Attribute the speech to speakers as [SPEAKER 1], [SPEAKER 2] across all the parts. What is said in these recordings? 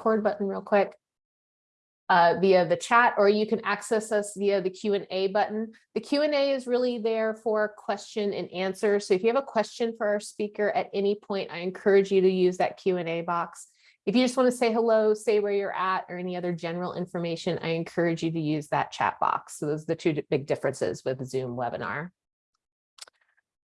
[SPEAKER 1] record button real quick uh, via the chat, or you can access us via the Q and A button. The Q and A is really there for question and answer. So if you have a question for our speaker at any point, I encourage you to use that Q and A box. If you just want to say hello, say where you're at, or any other general information, I encourage you to use that chat box. So those are the two big differences with Zoom webinar.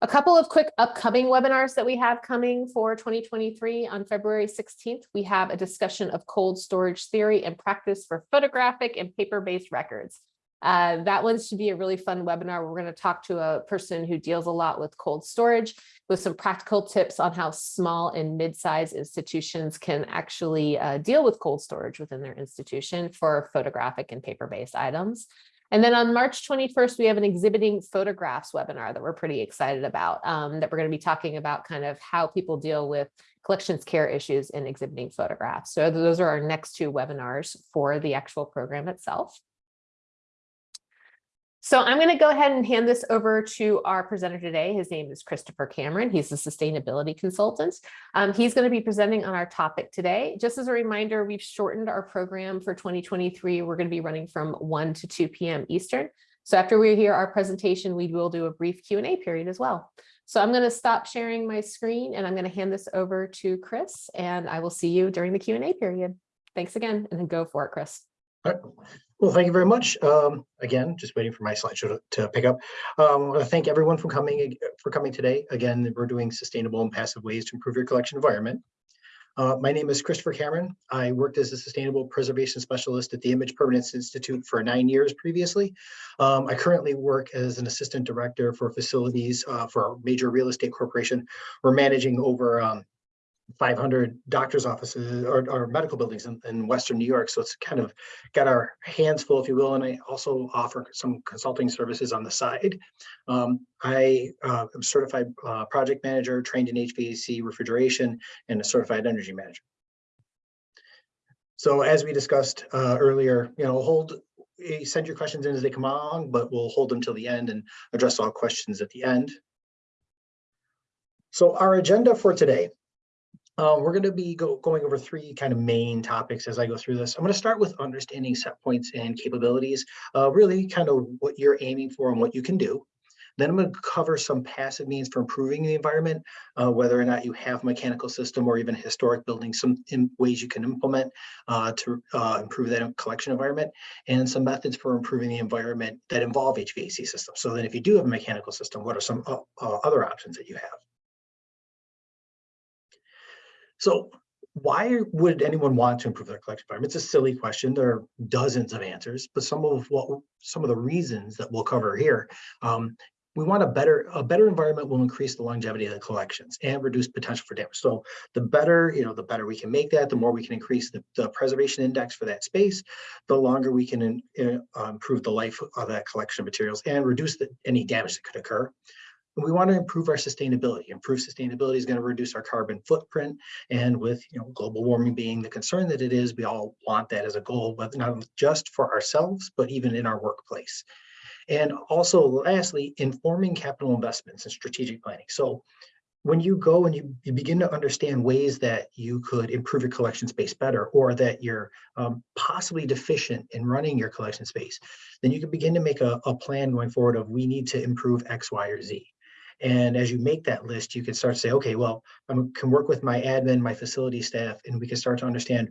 [SPEAKER 1] A couple of quick upcoming webinars that we have coming for 2023 on February 16th, we have a discussion of cold storage theory and practice for photographic and paper-based records. Uh, that one should be a really fun webinar. We're going to talk to a person who deals a lot with cold storage with some practical tips on how small and mid-sized institutions can actually uh, deal with cold storage within their institution for photographic and paper-based items. And then on March 21st, we have an exhibiting photographs webinar that we're pretty excited about, um, that we're going to be talking about kind of how people deal with collections care issues in exhibiting photographs. So those are our next two webinars for the actual program itself. So I'm going to go ahead and hand this over to our presenter today. His name is Christopher Cameron. He's a sustainability consultant. Um, he's going to be presenting on our topic today. Just as a reminder, we've shortened our program for 2023. We're going to be running from 1 to 2 p.m. Eastern. So after we hear our presentation, we will do a brief Q&A period as well. So I'm going to stop sharing my screen and I'm going to hand this over to Chris and I will see you during the Q&A period. Thanks again and then go for it, Chris.
[SPEAKER 2] All right. Well, thank you very much. Um, again, just waiting for my slideshow to, to pick up. Um, I want to thank everyone for coming for coming today. Again, we're doing sustainable and passive ways to improve your collection environment. Uh, my name is Christopher Cameron. I worked as a sustainable preservation specialist at the Image Permanence Institute for nine years previously. Um, I currently work as an assistant director for facilities uh, for a major real estate corporation. We're managing over um, 500 doctor's offices or, or medical buildings in, in, Western New York. So it's kind of got our hands full, if you will. And I also offer some consulting services on the side. Um, I uh, am certified uh, project manager, trained in HVAC refrigeration, and a certified energy manager. So as we discussed uh, earlier, you know, hold send your questions in as they come along, but we'll hold them till the end and address all questions at the end. So our agenda for today, um, we're going to be go, going over three kind of main topics as I go through this. I'm going to start with understanding set points and capabilities, uh, really kind of what you're aiming for and what you can do. Then I'm going to cover some passive means for improving the environment, uh, whether or not you have a mechanical system or even historic buildings, some ways you can implement uh, to uh, improve that collection environment, and some methods for improving the environment that involve HVAC systems. So then if you do have a mechanical system, what are some uh, uh, other options that you have? So why would anyone want to improve their collection environment? It's a silly question. There are dozens of answers, but some of what some of the reasons that we'll cover here. Um, we want a better a better environment will increase the longevity of the collections and reduce potential for damage. So the better, you know, the better we can make that, the more we can increase the, the preservation index for that space, the longer we can in, in, uh, improve the life of that collection of materials and reduce the, any damage that could occur. We want to improve our sustainability. Improve sustainability is going to reduce our carbon footprint. And with you know global warming being the concern that it is, we all want that as a goal, but not just for ourselves, but even in our workplace. And also, lastly, informing capital investments and strategic planning. So when you go and you, you begin to understand ways that you could improve your collection space better or that you're um, possibly deficient in running your collection space, then you can begin to make a, a plan going forward of we need to improve X, Y, or Z. And as you make that list, you can start to say, okay, well, I can work with my admin, my facility staff, and we can start to understand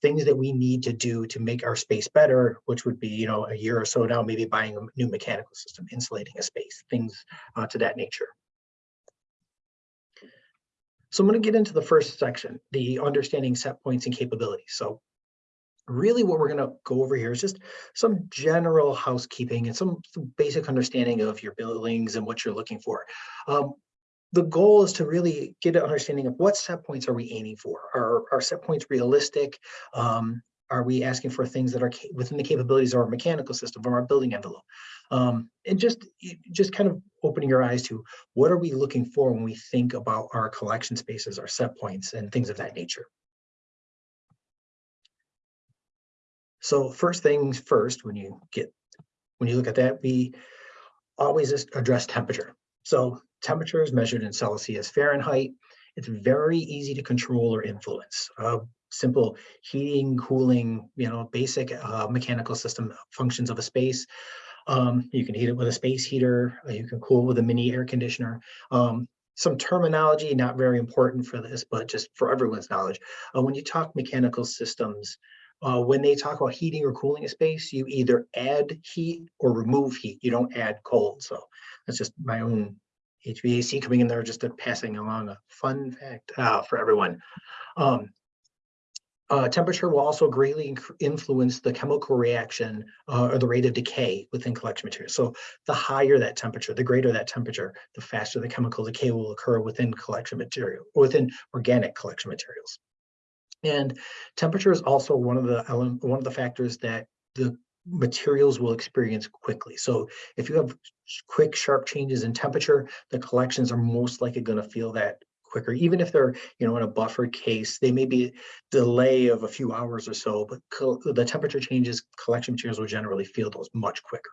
[SPEAKER 2] things that we need to do to make our space better, which would be, you know, a year or so now, maybe buying a new mechanical system, insulating a space, things uh, to that nature. So I'm going to get into the first section, the understanding set points and capabilities. So really what we're going to go over here is just some general housekeeping and some, some basic understanding of your buildings and what you're looking for. Um, the goal is to really get an understanding of what set points are we aiming for? Are, are set points realistic? Um, are we asking for things that are within the capabilities of our mechanical system, of our building envelope? Um, and just, just kind of opening your eyes to what are we looking for when we think about our collection spaces, our set points, and things of that nature. So first things first, when you get, when you look at that, we always address temperature. So temperature is measured in Celsius Fahrenheit. It's very easy to control or influence. Uh, simple heating, cooling, you know, basic uh, mechanical system functions of a space. Um, you can heat it with a space heater, uh, you can cool with a mini air conditioner. Um, some terminology, not very important for this, but just for everyone's knowledge. Uh, when you talk mechanical systems, uh, when they talk about heating or cooling a space, you either add heat or remove heat. You don't add cold. So that's just my own HVAC coming in there, just passing along a fun fact uh, for everyone. Um, uh, temperature will also greatly influence the chemical reaction uh, or the rate of decay within collection materials. So the higher that temperature, the greater that temperature, the faster the chemical decay will occur within collection material, within organic collection materials. And temperature is also one of the one of the factors that the materials will experience quickly. So if you have quick, sharp changes in temperature, the collections are most likely going to feel that quicker. Even if they're, you know, in a buffered case, they may be delay of a few hours or so, but the temperature changes, collection materials will generally feel those much quicker.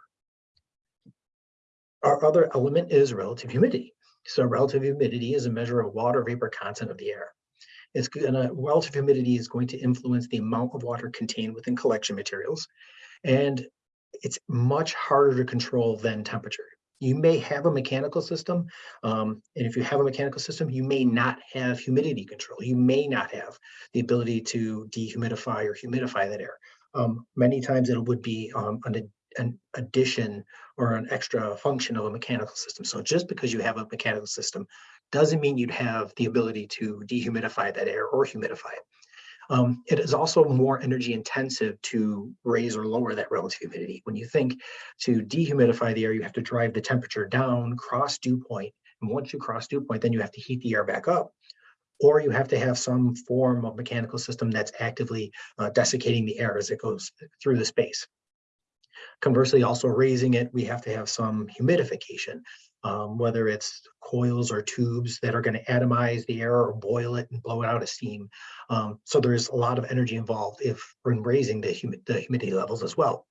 [SPEAKER 2] Our other element is relative humidity. So relative humidity is a measure of water vapor content of the air. It's gonna, relative humidity is going to influence the amount of water contained within collection materials. And it's much harder to control than temperature. You may have a mechanical system, um, and if you have a mechanical system, you may not have humidity control. You may not have the ability to dehumidify or humidify that air. Um, many times it would be um, an, an addition or an extra function of a mechanical system. So just because you have a mechanical system doesn't mean you'd have the ability to dehumidify that air or humidify it. Um, it is also more energy intensive to raise or lower that relative humidity. When you think to dehumidify the air, you have to drive the temperature down, cross dew point, And once you cross dew point, then you have to heat the air back up. Or you have to have some form of mechanical system that's actively uh, desiccating the air as it goes through the space. Conversely, also raising it, we have to have some humidification, um, whether it's coils or tubes that are going to atomize the air or boil it and blow it out of steam. Um, so there's a lot of energy involved if when raising the, humi- the humidity levels as well.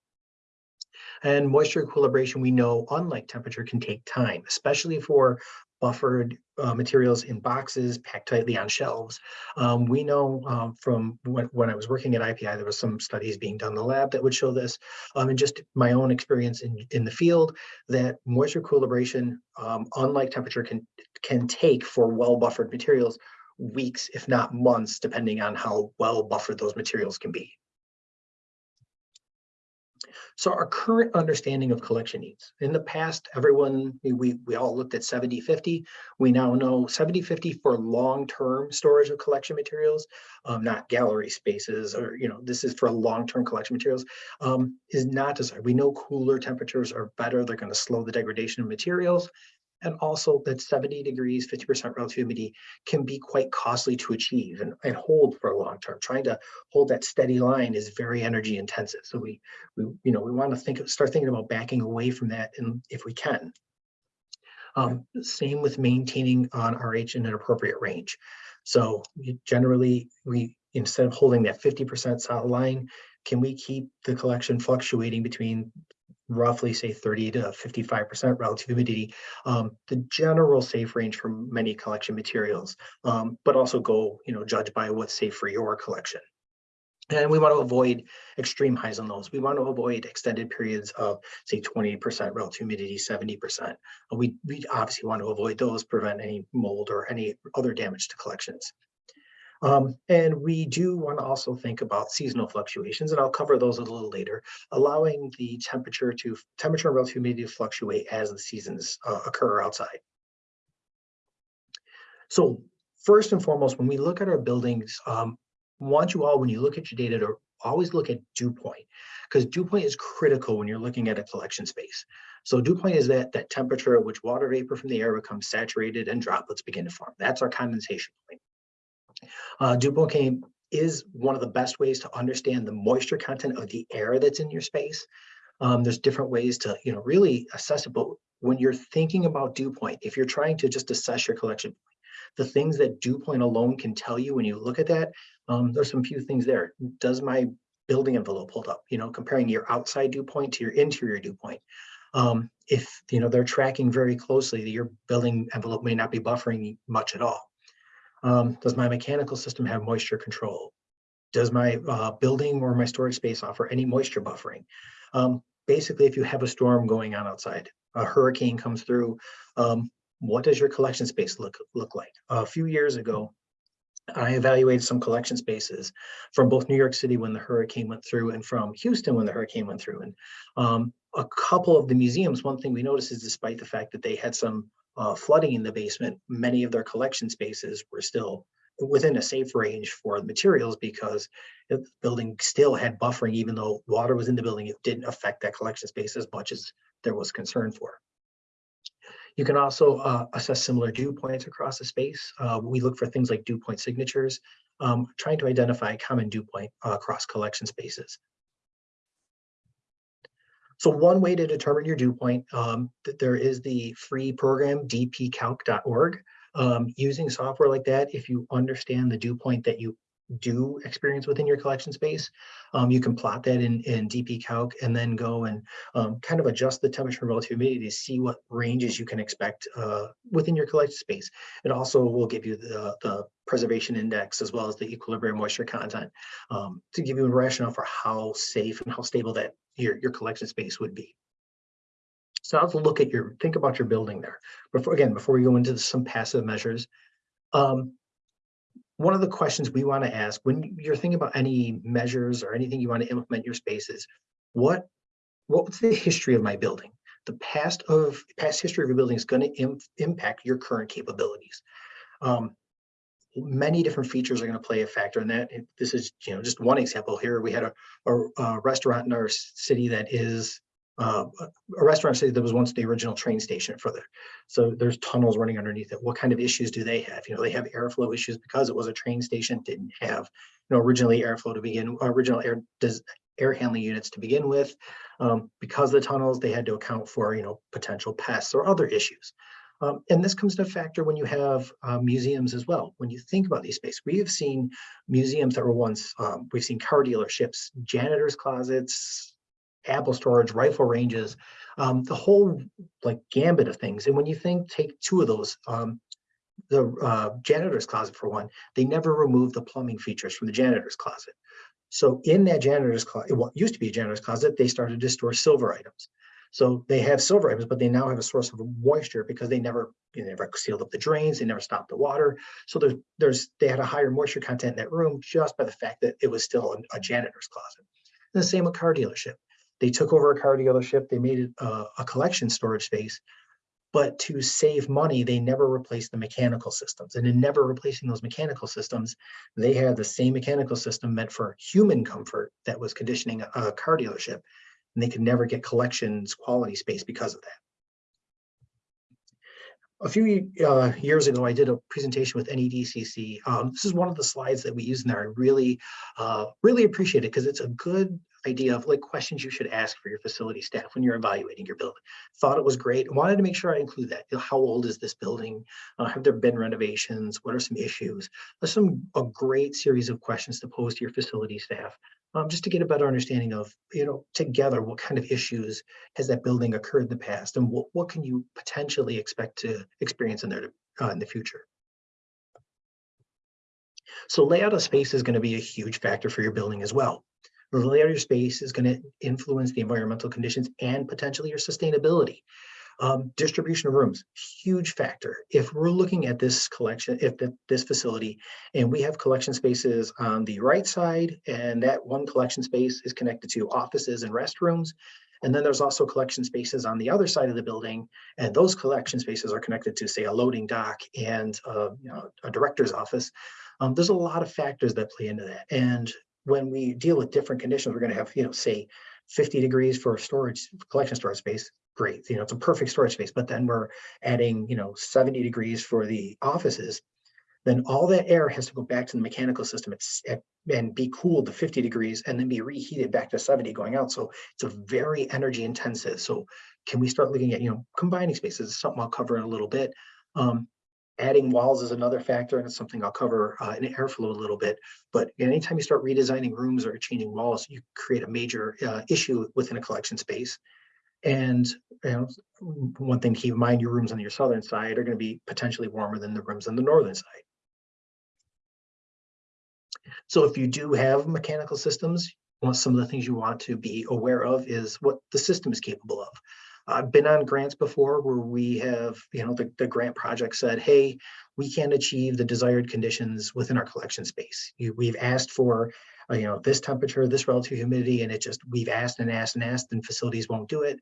[SPEAKER 2] And moisture equilibration, we know, unlike temperature, can take time, especially for buffered uh, materials in boxes packed tightly on shelves. Um, we know um, from when, when I was working at IPI, there was some studies being done in the lab that would show this. Um, and just my own experience in, in the field, that moisture equilibration, um, unlike temperature, can, can take for well buffered materials weeks, if not months, depending on how well buffered those materials can be. So our current understanding of collection needs, in the past, everyone, we- we, all looked at 70-50. We now know 70-50 for long-term storage of collection materials, um, not gallery spaces or, you know, this is for long-term collection materials, um, is not desired. We know cooler temperatures are better. They're going to slow the degradation of materials. And also that 70 degrees, 50% relative humidity can be quite costly to achieve and, and hold for a long term. Trying to hold that steady line is very energy intensive. So we, we you know, we want to think, start thinking about backing away from that and if we can. Um, same with maintaining on RH in an appropriate range. So generally, we, instead of holding that 50% solid line, can we keep the collection fluctuating between roughly say 30 to 55% relative humidity, um, the general safe range for many collection materials, um, but also go, you know, judge by what's safe for your collection. And we want to avoid extreme highs on those. We want to avoid extended periods of say 20% relative humidity, 70%. Uh, We, we obviously want to avoid those, prevent any mold or any other damage to collections. Um, and we do want to also think about seasonal fluctuations, and I'll cover those a little later, allowing the temperature to temperature and relative humidity to fluctuate as the seasons uh, occur outside. So first and foremost, when we look at our buildings, um, want you all, when you look at your data, to always look at dew point, because dew point is critical when you're looking at a collection space. So dew point is that that temperature at which water vapor from the air becomes saturated and droplets begin to form. That's our condensation point. Uh, dew point can- is one of the best ways to understand the moisture content of the air that's in your space. Um, there's different ways to, you know, really assess it. But when you're thinking about dew point, if you're trying to just assess your collection, the things that dew point alone can tell you when you look at that, um, there's some few things there. Does my building envelope hold up? You know, comparing your outside dew point to your interior dew point. Um, if you know they're tracking very closely, your building envelope may not be buffering much at all. Um, does my mechanical system have moisture control? does my uh, building or my storage space offer any moisture buffering? Um, basically, if you have a storm going on outside, a hurricane comes through, um, what does your collection space look look like? A few years ago, I evaluated some collection spaces from both New York City when the hurricane went through and from Houston when the hurricane went through. And um, a couple of the museums, one thing we noticed is despite the fact that they had some uh, flooding in the basement, many of their collection spaces were still within a safe range for materials because the building still had buffering, even though water was in the building, it didn't affect that collection space as much as there was concern for. You can also uh, assess similar dew points across the space. Uh, we look for things like dew point signatures, um, trying to identify a common dew point uh, across collection spaces. So one way to determine your dew point, um, th- there is the free program dpcalc.org. Um, using software like that, if you understand the dew point that you do experience within your collection space, um, you can plot that in, in DP Calc and then go and um, kind of adjust the temperature and relative humidity to see what ranges you can expect uh, within your collection space. It also will give you the, the preservation index as well as the equilibrium moisture content um, to give you a rationale for how safe and how stable that your, your collection space would be. So I'll look at your, think about your building there. Before, again, before we go into some passive measures, um, one of the questions we want to ask when you're thinking about any measures or anything you want to implement your spaces, what what's the history of my building? The past of past history of your building is going to Im impact your current capabilities. Um, many different features are going to play a factor in that. This is you know just one example here. We had a, a, a restaurant in our city that is uh, a restaurant city that was once the original train station for the so there's tunnels running underneath it. What kind of issues do they have? You know, they have airflow issues because it was a train station, didn't have, you know, originally airflow to begin, original air does air handling units to begin with. Um, because the tunnels, they had to account for, you know, potential pests or other issues. Um, and this comes to factor when you have uh, museums as well. When you think about these spaces, we have seen museums that were once, um, we've seen car dealerships, janitors closets, apple storage, rifle ranges, um, the whole like gambit of things. And when you think, take two of those, um, the uh, janitor's closet for one, they never removed the plumbing features from the janitor's closet. So in that janitor's closet, what used to be a janitor's closet, they started to store silver items. So they have silver items, but they now have a source of moisture because they never, they never sealed up the drains, they never stopped the water. So there's, there's, they had a higher moisture content in that room just by the fact that it was still a, a janitor's closet. And the same with car dealership. They took over a car dealership, they made it a, a collection storage space, but to save money, they never replaced the mechanical systems. And in never replacing those mechanical systems, they had the same mechanical system meant for human comfort that was conditioning a, a car dealership. And they could never get collections quality space because of that. A few uh, years ago, I did a presentation with NEDCC. Um, this is one of the slides that we use in there. I really, uh, really appreciate it because it's a good idea of like questions you should ask for your facility staff when you're evaluating your building. Thought it was great. Wanted to make sure I include that. You know, how old is this building? Uh, have there been renovations? What are some issues? There's some a great series of questions to pose to your facility staff, um, just to get a better understanding of, you know, together what kind of issues has that building occurred in the past, and what what can you potentially expect to experience in there uh, in the future. So layout of space is going to be a huge factor for your building as well. The layout of your space is going to influence the environmental conditions and potentially your sustainability. Um, distribution of rooms, huge factor. If we're looking at this collection, if the, this facility, and we have collection spaces on the right side, and that one collection space is connected to offices and restrooms, and then there's also collection spaces on the other side of the building, and those collection spaces are connected to, say, a loading dock and uh, you know, a director's office. Um, there's a lot of factors that play into that, and when we deal with different conditions, we're going to have, you know, say 50 degrees for storage, collection storage space. Great, you know, it's a perfect storage space, but then we're adding, you know, 70 degrees for the offices. Then all that air has to go back to the mechanical system and be cooled to 50 degrees and then be reheated back to 70 going out. So it's a very energy intensive. So can we start looking at, you know, combining spaces? Something I'll cover in a little bit. Um, Adding walls is another factor, and it's something I'll cover uh, in airflow a little bit. But anytime you start redesigning rooms or changing walls, you create a major uh, issue within a collection space. And you know, one thing to keep in mind, your rooms on your southern side are going to be potentially warmer than the rooms on the northern side. So if you do have mechanical systems, one some of the things you want to be aware of is what the system is capable of. I've been on grants before where we have, you know, the, the grant project said, hey, we can't achieve the desired conditions within our collection space. You, we've asked for, uh, you know, this temperature, this relative humidity, and it just, we've asked and asked and asked, and facilities won't do it.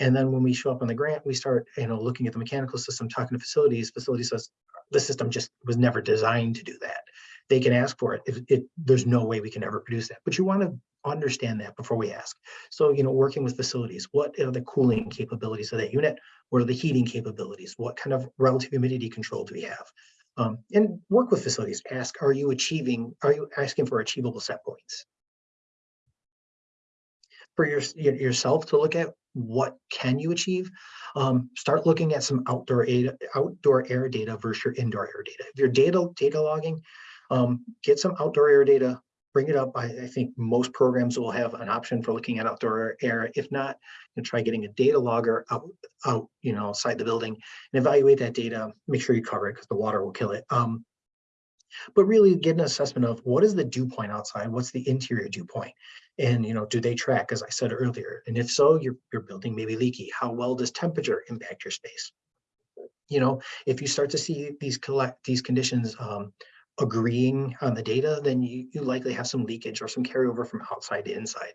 [SPEAKER 2] And then when we show up on the grant, we start, you know, looking at the mechanical system, talking to facilities, facility says, the system just was never designed to do that. They can ask for it. If it, there's no way we can ever produce that, but you want to understand that before we ask. So, you know, working with facilities, what are the cooling capabilities of that unit? What are the heating capabilities? What kind of relative humidity control do we have? Um, and work with facilities, ask, are you achieving, are you asking for achievable set points? For your, your- yourself to look at what can you achieve, um, start looking at some outdoor air, outdoor air data versus your indoor air data. If you're data, data logging, um, get some outdoor air data, bring it up. I, I think most programs will have an option for looking at outdoor air. If not, you try getting a data logger out, out, you know, outside the building and evaluate that data. Make sure you cover it because the water will kill it. Um, but really get an assessment of what is the dew point outside? What's the interior dew point? And, you know, do they track, as I said earlier? And if so, your, your building may be leaky. How well does temperature impact your space? You know, if you start to see these collect, these conditions, um, agreeing on the data, then you, you likely have some leakage or some carryover from outside to inside.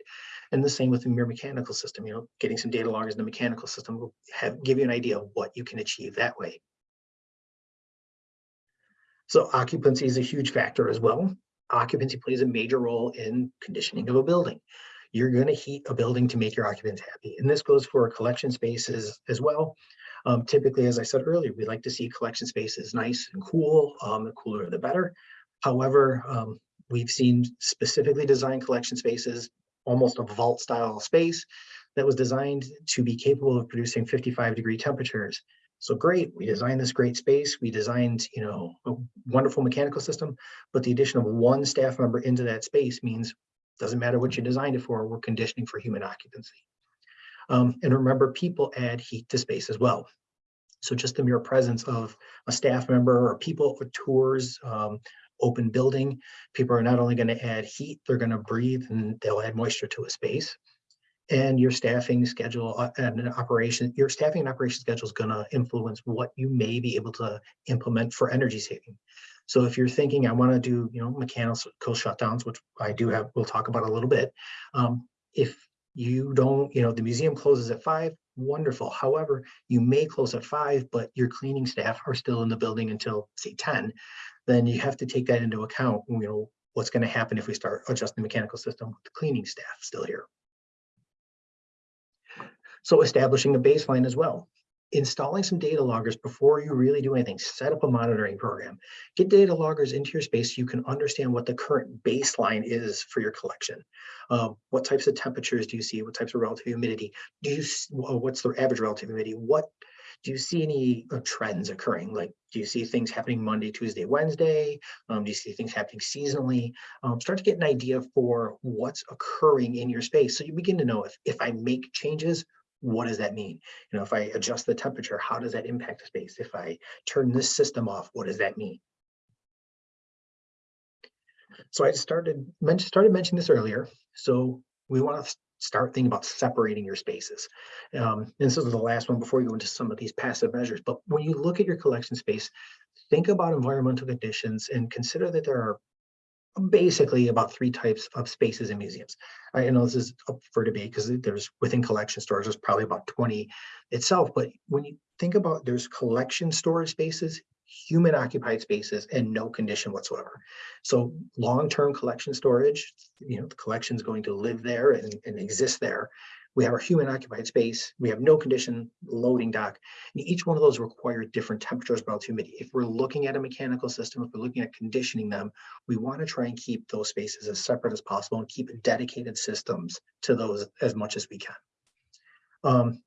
[SPEAKER 2] And the same with the mere mechanical system, you know, getting some data loggers in the mechanical system will have give you an idea of what you can achieve that way. So occupancy is a huge factor as well. Occupancy plays a major role in conditioning of a building. You're going to heat a building to make your occupants happy. And this goes for collection spaces as well. Um, typically, as I said earlier, we like to see collection spaces nice and cool. Um, the cooler, the better. However, um, we've seen specifically designed collection spaces, almost a vault style space that was designed to be capable of producing 55 degree temperatures. So great, we designed this great space. We designed, you know, a wonderful mechanical system, but the addition of one staff member into that space means doesn't matter what you designed it for, we're conditioning for human occupancy. Um, and remember, people add heat to space as well. So just the mere presence of a staff member or people for tours, um, open building, people are not only going to add heat, they're going to breathe and they'll add moisture to a space. And your staffing schedule uh, and an operation, your staffing and operation schedule is going to influence what you may be able to implement for energy saving. So if you're thinking, I want to do, you know, mechanical shutdowns, which I do have, we'll talk about a little bit. Um, if you don't, you know, the museum closes at five, wonderful. However, you may close at five, but your cleaning staff are still in the building until say 10, then you have to take that into account, you know, what's going to happen if we start adjusting the mechanical system with the cleaning staff still here. So establishing a baseline as well. Installing some data loggers before you really do anything, set up a monitoring program. Get data loggers into your space so you can understand what the current baseline is for your collection. Uh, what types of temperatures do you see? What types of relative humidity? Do you, what's the average relative humidity? What do you see any uh, trends occurring? Like, do you see things happening Monday, Tuesday, Wednesday? Um, do you see things happening seasonally? Um, start to get an idea for what's occurring in your space. So you begin to know if, if I make changes, what does that mean? You know, if I adjust the temperature, how does that impact space? If I turn this system off, what does that mean? So I started, started mentioning this earlier. So we want to start thinking about separating your spaces. Um, and this is the last one before you go into some of these passive measures. But when you look at your collection space, think about environmental conditions and consider that there are basically about three types of spaces in museums. I know this is up for debate because there's within collection storage, there's probably about 20 itself. But when you think about there's collection storage spaces, human occupied spaces and no condition whatsoever. So long-term collection storage, you know, the collection is going to live there and, and exist there. We have our human occupied space. We have no condition loading dock. And each one of those require different temperatures relative humidity. If we're looking at a mechanical system, if we're looking at conditioning them, we want to try and keep those spaces as separate as possible and keep dedicated systems to those as much as we can. Um,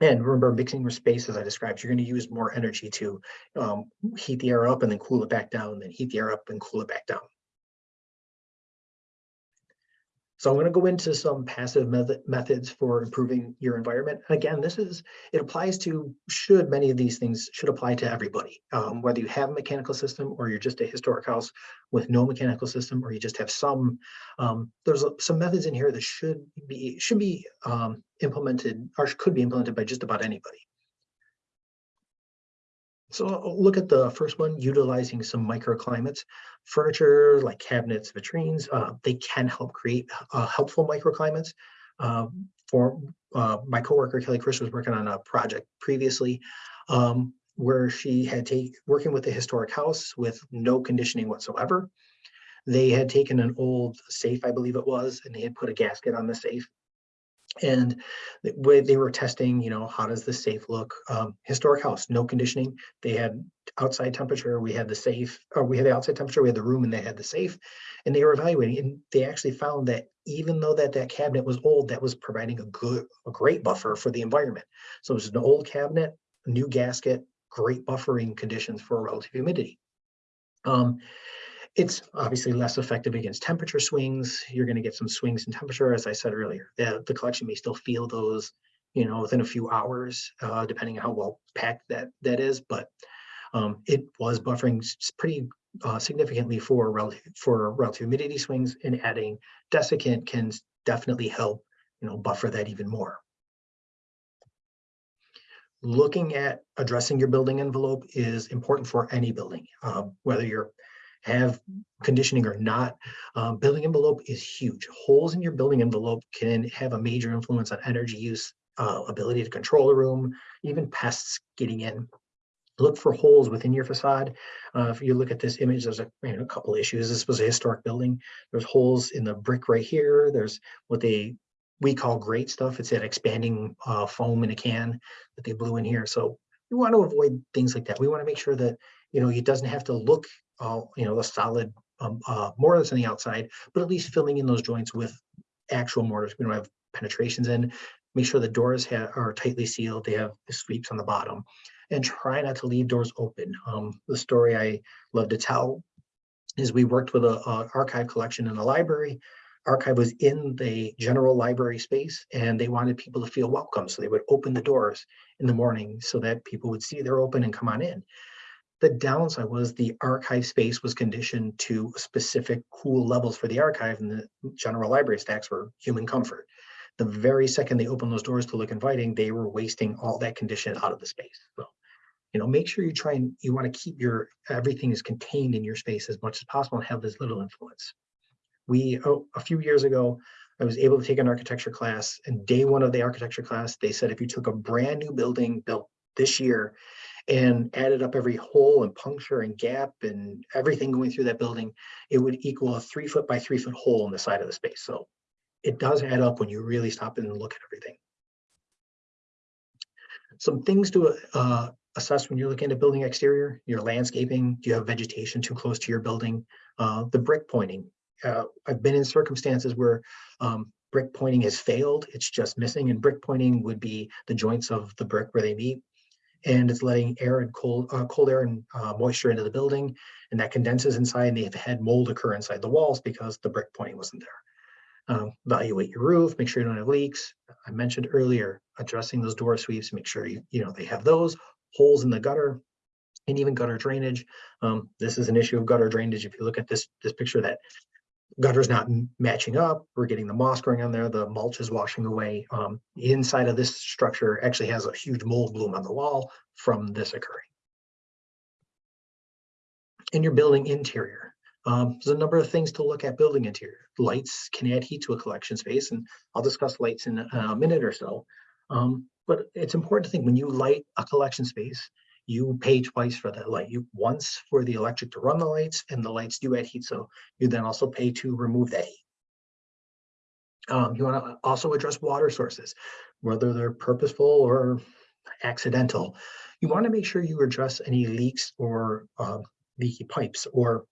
[SPEAKER 2] and remember, mixing your space, as I described, you're going to use more energy to um, heat the air up and then cool it back down, then heat the air up and cool it back down. So I'm going to go into some passive method, methods for improving your environment. Again, this is, it applies to, should many of these things should apply to everybody. Um, whether you have a mechanical system or you're just a historic house with no mechanical system, or you just have some, um, there's some methods in here that should be, should be um, implemented or could be implemented by just about anybody. So I'll look at the first one, utilizing some microclimates. Furniture like cabinets, vitrines, uh, they can help create uh, helpful microclimates. Uh, for uh, my coworker Kelly Krish was working on a project previously um, where she had take working with a historic house with no conditioning whatsoever. They had taken an old safe, I believe it was, and they had put a gasket on the safe. And they were testing, you know, how does the safe look? Um, historic house, no conditioning. They had outside temperature. We had the safe, or we had the outside temperature. We had the room, and they had the safe. And they were evaluating, and they actually found that even though that that cabinet was old, that was providing a good, a great buffer for the environment. So it was an old cabinet, new gasket, great buffering conditions for relative humidity. Um, it's obviously less effective against temperature swings. You're going to get some swings in temperature, as I said earlier. The, the collection may still feel those, you know, within a few hours, uh, depending on how well packed that that is. But um, it was buffering pretty uh, significantly for relative for relative humidity swings, and adding desiccant can definitely help, you know, buffer that even more. Looking at addressing your building envelope is important for any building, um, whether you're have conditioning or not, um, building envelope is huge. Holes in your building envelope can have a major influence on energy use, uh, ability to control a room, even pests getting in. Look for holes within your facade. Uh, if you look at this image, there's a, you know, a couple issues. This was a historic building. There's holes in the brick right here. There's what they we call great stuff. It's that expanding uh, foam in a can that they blew in here. So we want to avoid things like that. We want to make sure that you know it doesn't have to look uh, you know, the solid um, uh, mortars on the outside, but at least filling in those joints with actual mortars. We don't have penetrations in. Make sure the doors are tightly sealed. They have sweeps on the bottom, and try not to leave doors open. Um, the story I love to tell is we worked with a, a archive collection in the library. Archive was in the general library space, and they wanted people to feel welcome, so they would open the doors in the morning so that people would see they're open and come on in. The downside was the archive space was conditioned to specific cool levels for the archive and the general library stacks were human comfort. The very second they opened those doors to look inviting, they were wasting all that condition out of the space. So, you know, make sure you try and you want to keep your everything is contained in your space as much as possible and have as little influence. We, oh, a few years ago, I was able to take an architecture class and day one of the architecture class, they said if you took a brand new building built this year and added up every hole and puncture and gap and everything going through that building, it would equal a three foot by three foot hole in the side of the space. So it does add up when you really stop and look at everything. Some things to uh, assess when you're looking at building exterior, your landscaping, do you have vegetation too close to your building? Uh, the brick pointing. Uh, I've been in circumstances where um, brick pointing has failed, it's just missing, and brick pointing would be the joints of the brick where they meet and it's letting air and cold, uh, cold air and uh, moisture into the building, and that condenses inside. And they've had mold occur inside the walls because the brick pointing wasn't there. Um, evaluate your roof, make sure you don't have leaks. I mentioned earlier addressing those door sweeps, make sure you you know they have those holes in the gutter, and even gutter drainage. Um, this is an issue of gutter drainage. If you look at this this picture, that gutter's not matching up. We're getting the moss growing on there. The mulch is washing away. Um, inside of this structure actually has a huge mold bloom on the wall from this occurring. In your building interior, um, there's a number of things to look at building interior. Lights can add heat to a collection space, and I'll discuss lights in a, a minute or so. Um, but it's important to think when you light a collection space, you pay twice for that light. You once for the electric to run the lights, and the lights do add heat, so you then also pay to remove that heat. Um, you want to also address water sources, whether they're purposeful or accidental. You want to make sure you address any leaks or uh, leaky pipes, or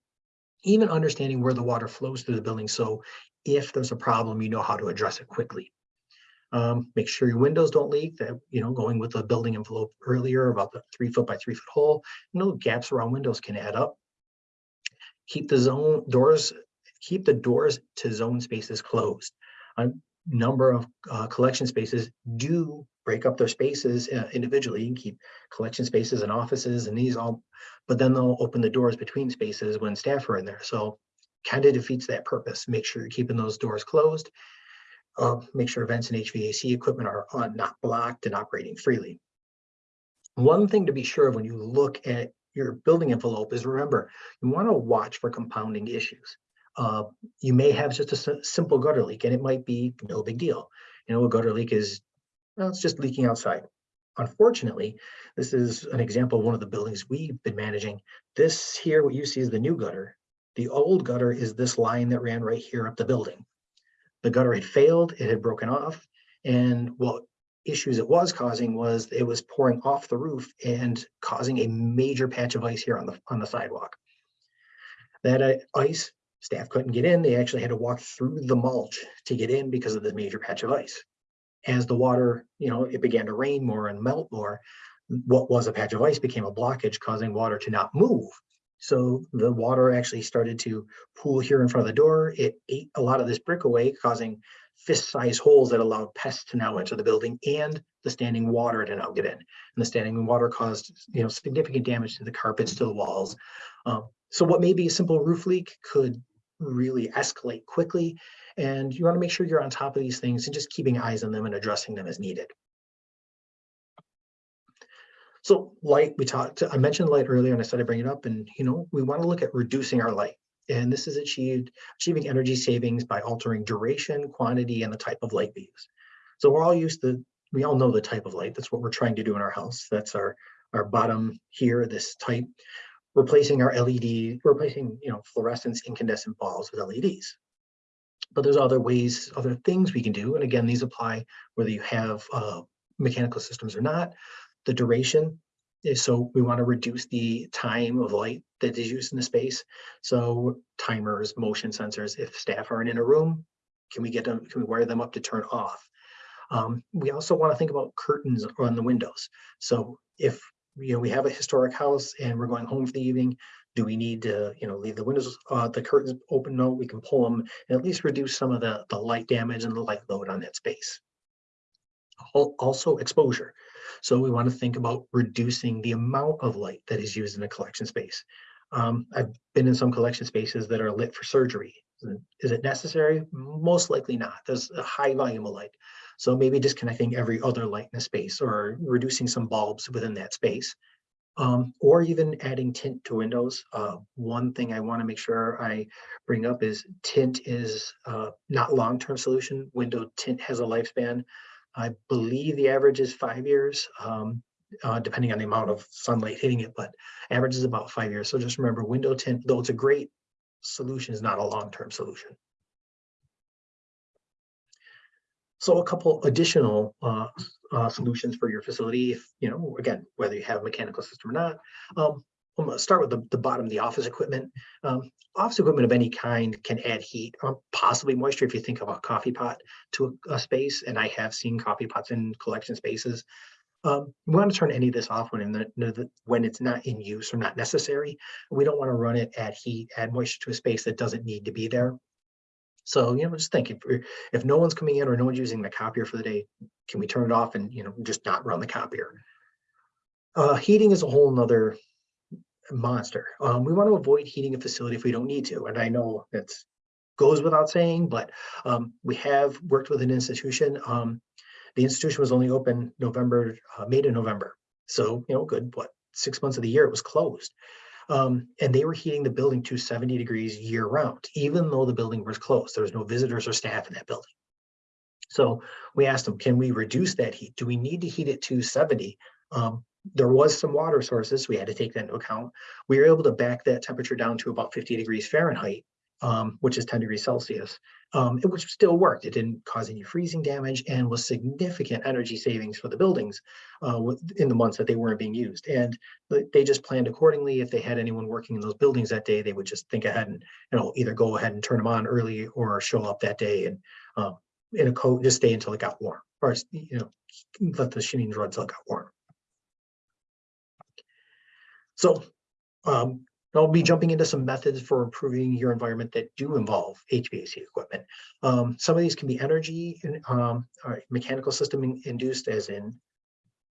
[SPEAKER 2] even understanding where the water flows through the building. So if there's a problem, you know how to address it quickly. Um, make sure your windows don't leak. That you know, going with the building envelope earlier about the three foot by three foot hole. You know, gaps around windows can add up. Keep the zone doors. keep the doors to zone spaces closed. A number of uh, collection spaces do break up their spaces uh, individually and keep collection spaces and offices and these all, but then they'll open the doors between spaces when staff are in there. So kind of defeats that purpose. Make sure you're keeping those doors closed. Uh, make sure vents and HVAC equipment are on, not blocked and operating freely. One thing to be sure of when you look at your building envelope is remember, you want to watch for compounding issues. Uh, you may have just a simple gutter leak and it might be no big deal. You know, a gutter leak is, well, it's just leaking outside. Unfortunately, this is an example of one of the buildings we've been managing. This here, what you see is the new gutter. The old gutter is this line that ran right here up the building. The gutter had failed, it had broken off, and what issues it was causing was it was pouring off the roof and causing a major patch of ice here on the, on the sidewalk. That uh, ice, staff couldn't get in, they actually had to walk through the mulch to get in because of the major patch of ice. As the water, you know, it began to rain more and melt more, what was a patch of ice became a blockage causing water to not move. So the water actually started to pool here in front of the door. It ate a lot of this brick away, causing fist-sized holes that allowed pests to now enter the building and the standing water to now get in. And the standing water caused, you know, significant damage to the carpets, to the walls. Um, so what may be a simple roof leak could really escalate quickly. And you want to make sure you're on top of these things and just keeping eyes on them and addressing them as needed. So light, we talked, I mentioned light earlier and I said I bring it up and, you know, we want to look at reducing our light. And this is achieved, achieving energy savings by altering duration, quantity, and the type of light we use. So we're all used to, we all know the type of light. That's what we're trying to do in our house. That's our, our bottom here, this type, replacing our LED, replacing, you know, fluorescence incandescent bulbs with LEDs. But there's other ways, other things we can do. And again, these apply whether you have uh, mechanical systems or not. The duration is so we want to reduce the time of light that is used in the space. So timers, motion sensors, if staff aren't in a room, can we get them, can we wire them up to turn off? Um, we also want to think about curtains on the windows. So if you know we have a historic house and we're going home for the evening, do we need to you know leave the windows, uh, the curtains open? No, we can pull them and at least reduce some of the the light damage and the light load on that space. Also exposure. So we want to think about reducing the amount of light that is used in a collection space. Um, I've been in some collection spaces that are lit for surgery. Is it necessary? Most likely not. There's a high volume of light. So maybe disconnecting every other light in a space or reducing some bulbs within that space. Um, or even adding tint to windows. Uh, one thing I want to make sure I bring up is tint is uh, not long-term solution. Window tint has a lifespan. I believe the average is five years, um, uh, depending on the amount of sunlight hitting it, but average is about five years. So just remember window tint, though it's a great solution, is not a long-term solution. So a couple additional uh, uh, solutions for your facility, if, you know, again, whether you have a mechanical system or not. Um, Gonna start with the, the bottom, the office equipment. Um, office equipment of any kind can add heat or possibly moisture if you think of a coffee pot to a, a space. And I have seen coffee pots in collection spaces. Um, we want to turn any of this off when the- when it's not in use or not necessary. We don't want to run it, add heat, add moisture to a space that doesn't need to be there. So, you know, just think if, if no one's coming in or no one's using the copier for the day, can we turn it off and, you know, just not run the copier? Uh, heating is a whole nother monster. Um, we want to avoid heating a facility if we don't need to. And I know that's goes without saying, but um, we have worked with an institution. Um, the institution was only open November, uh, May to November. So, you know, good, what, six months of the year it was closed. Um, and they were heating the building to 70 degrees year round, even though the building was closed. There was no visitors or staff in that building. So we asked them, can we reduce that heat? Do we need to heat it to 70? Um, there was some water sources. We had to take that into account. We were able to back that temperature down to about 50 degrees Fahrenheit, um, which is 10 degrees Celsius, um, it- which still worked. It didn't cause any freezing damage and was significant energy savings for the buildings uh, in the months that they weren't being used. And they- just planned accordingly. If they had anyone working in those buildings that day, they would just think ahead and, you know, either go ahead and turn them on early or show up that day and uh, in a coat, just stay until it got warm, or, you know, let the machines run until it got warm. So um, I'll be jumping into some methods for improving your environment that do involve HVAC equipment. Um, some of these can be energy and um, mechanical system in- induced as in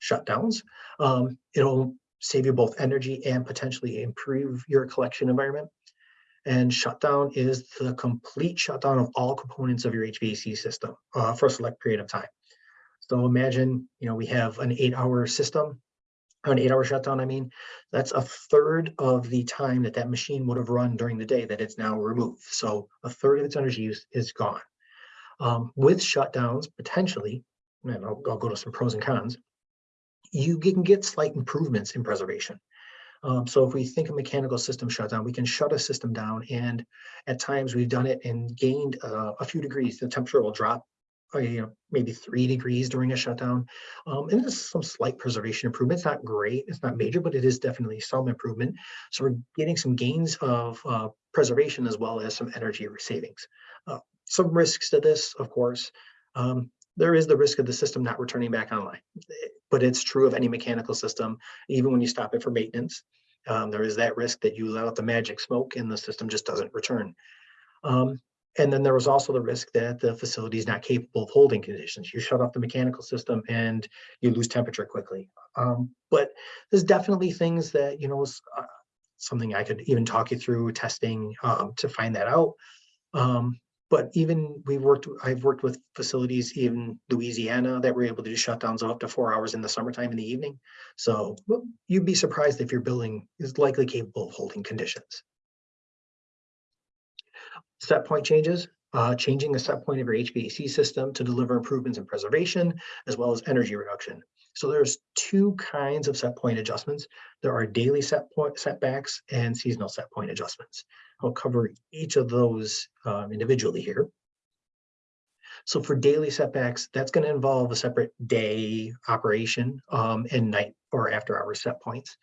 [SPEAKER 2] shutdowns. Um, it'll save you both energy and potentially improve your collection environment. And shutdown is the complete shutdown of all components of your HVAC system uh, for a select period of time. So imagine, you know, we have an eight hour system, an eight hour shutdown, I mean, that's a third of the time that that machine would have run during the day that it's now removed. So a third of its energy use is gone. Um, with shutdowns, potentially, and I'll, I'll go to some pros and cons, you can get slight improvements in preservation. Um, so if we think a mechanical system shutdown, we can shut a system down and at times we've done it and gained uh, a few degrees. The temperature will drop, uh, you know, maybe three degrees during a shutdown. Um, and there's some slight preservation improvement. It's not great, it's not major, but it is definitely some improvement. So we're getting some gains of uh, preservation as well as some energy savings. Uh, some risks to this, of course. Um, there is the risk of the system not returning back online, but it's true of any mechanical system, even when you stop it for maintenance. Um, there is that risk that you let out the magic smoke and the system just doesn't return. Um, and then there was also the risk that the facility is not capable of holding conditions. You shut off the mechanical system and you lose temperature quickly. Um, but there's definitely things that, you know, uh, something I could even talk you through testing um, to find that out. Um, but even we've worked, I've worked with facilities in Louisiana that were able to do shutdowns of up to four hours in the summertime in the evening. So you'd be surprised if your building is likely capable of holding conditions. Set point changes, uh, changing the set point of your HVAC system to deliver improvements in preservation as well as energy reduction. So there's two kinds of set point adjustments. There are daily set point setbacks and seasonal set point adjustments. I'll cover each of those um, individually here. So for daily setbacks, that's going to involve a separate day operation um, and night or after hour set points.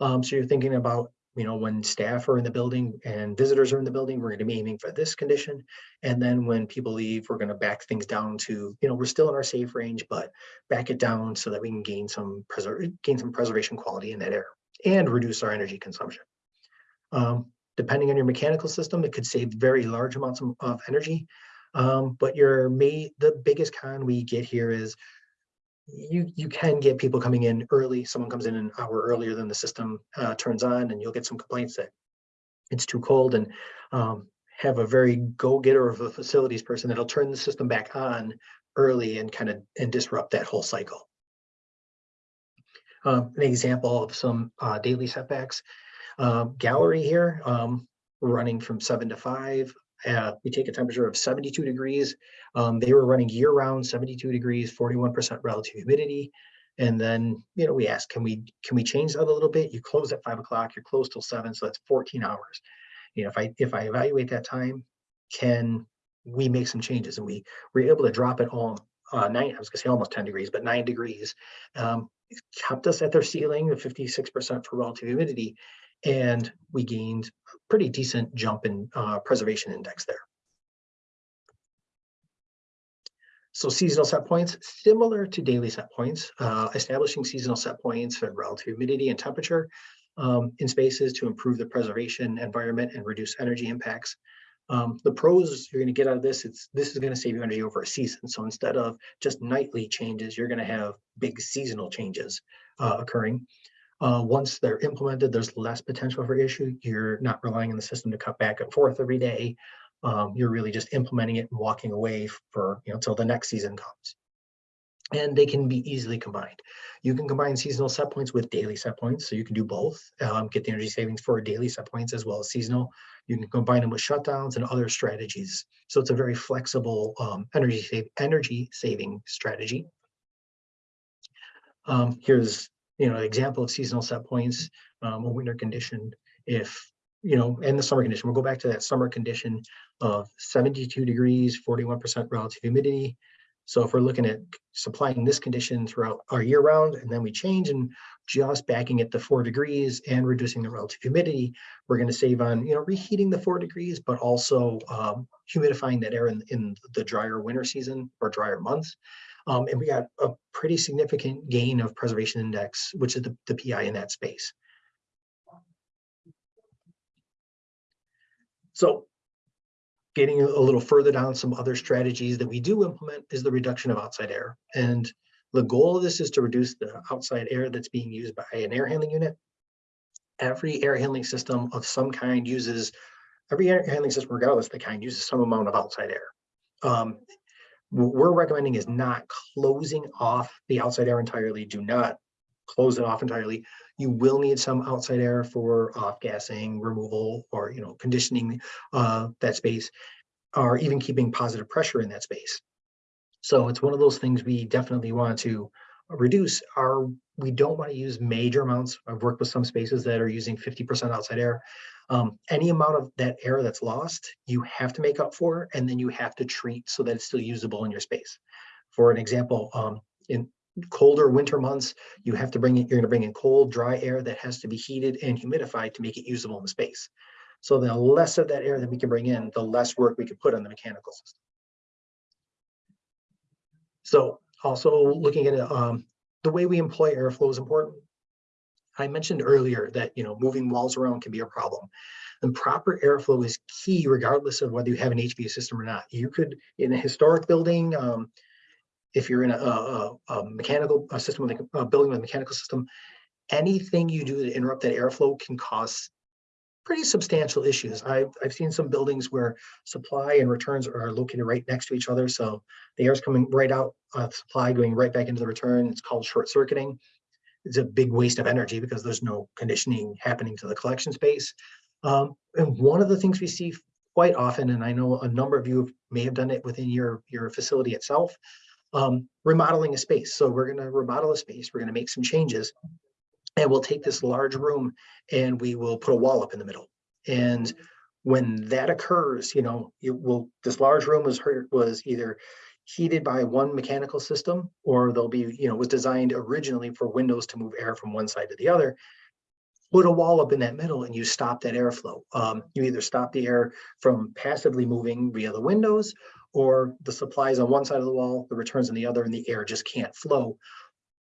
[SPEAKER 2] Um, so you're thinking about, you know, when staff are in the building and visitors are in the building, we're going to be aiming for this condition. And then when people leave, we're going to back things down to, you know, we're still in our safe range, but back it down so that we can gain some preserve gain some preservation quality in that air and reduce our energy consumption. Um, depending on your mechanical system, it could save very large amounts of, energy. Um, but your may the biggest con we get here is you you can get people coming in early. Someone comes in an hour earlier than the system uh, turns on, and you'll get some complaints that it's too cold, and um, have a very go-getter of a facilities person that'll turn the system back on early and kind of and disrupt that whole cycle. Um, an example of some uh, daily setbacks. Uh, gallery here, um, running from seven to five. Uh, we take a temperature of 72 degrees. Um, they were running year round 72 degrees, 41% relative humidity. And then, you know, we asked, can we can we change that a little bit? You close at five o'clock, you're closed till seven, so that's 14 hours. You know, if I if I evaluate that time, can we make some changes? And we were able to drop it all uh, nine, I was gonna say almost 10 degrees, but nine degrees. Um, kept us at their ceiling, the 56% for relative humidity, and we gained a pretty decent jump in uh, preservation index there. So seasonal set points, similar to daily set points, uh, establishing seasonal set points for relative humidity and temperature um, in spaces to improve the preservation environment and reduce energy impacts. Um, the pros you're going to get out of this, it's this is going to save you energy over a season. So instead of just nightly changes, you're going to have big seasonal changes uh, occurring. Uh, once they're implemented, there's less potential for issue. You're not relying on the system to cut back and forth every day. Um, you're really just implementing it and walking away for, you know, until the next season comes. And they can be easily combined. You can combine seasonal set points with daily set points. So you can do both, um, get the energy savings for daily set points as well as seasonal. You can combine them with shutdowns and other strategies. So it's a very flexible um, energy, save, energy saving strategy. Um, here's you know, example of seasonal set points, um, a winter condition, if, you know, and the summer condition, we'll go back to that summer condition of 72 degrees, 41% relative humidity. So if we're looking at supplying this condition throughout our year round, and then we change and just backing it to four degrees and reducing the relative humidity, we're going to save on, you know, reheating the four degrees, but also um, humidifying that air in, in the drier winter season or drier months. Um, and we got a pretty significant gain of preservation index, which is the, the PI in that space. So getting a little further down, some other strategies that we do implement is the reduction of outside air. And the goal of this is to reduce the outside air that's being used by an air handling unit. Every air handling system of some kind uses, every air handling system regardless of the kind uses some amount of outside air. Um, what we're recommending is not closing off the outside air entirely. Do not close it off entirely. You will need some outside air for off gassing, removal, or you know, conditioning uh, that space, or even keeping positive pressure in that space. So it's one of those things we definitely want to reduce. Our we don't want to use major amounts. I've worked with some spaces that are using 50% outside air. Um, any amount of that air that's lost, you have to make up for, and then you have to treat so that it's still usable in your space. For an example, um, in colder winter months, you have to bring in, you're going to bring in cold, dry air that has to be heated and humidified to make it usable in the space. So the less of that air that we can bring in, the less work we can put on the mechanical system. So also looking at um, the way we employ airflow is important. I mentioned earlier that you know moving walls around can be a problem. And proper airflow is key regardless of whether you have an HVAC system or not. You could, in a historic building, um, if you're in a, a, a mechanical a system with a, a building with a mechanical system, anything you do to interrupt that airflow can cause pretty substantial issues. I've, I've seen some buildings where supply and returns are located right next to each other. So the air is coming right out of supply, going right back into the return. It's called short circuiting. It's a big waste of energy because there's no conditioning happening to the collection space. Um, and one of the things we see quite often, and I know a number of you may have done it within your, your facility itself, um, remodeling a space. So we're going to remodel a space. We're going to make some changes and we'll take this large room and we will put a wall up in the middle. And when that occurs, you know, it will, this large room was hurt, was either heated by one mechanical system or they'll be, you know, was designed originally for windows to move air from one side to the other. Put a wall up in that middle and you stop that airflow. Um, you either stop the air from passively moving via the windows or the supplies on one side of the wall, the returns on the other, and the air just can't flow.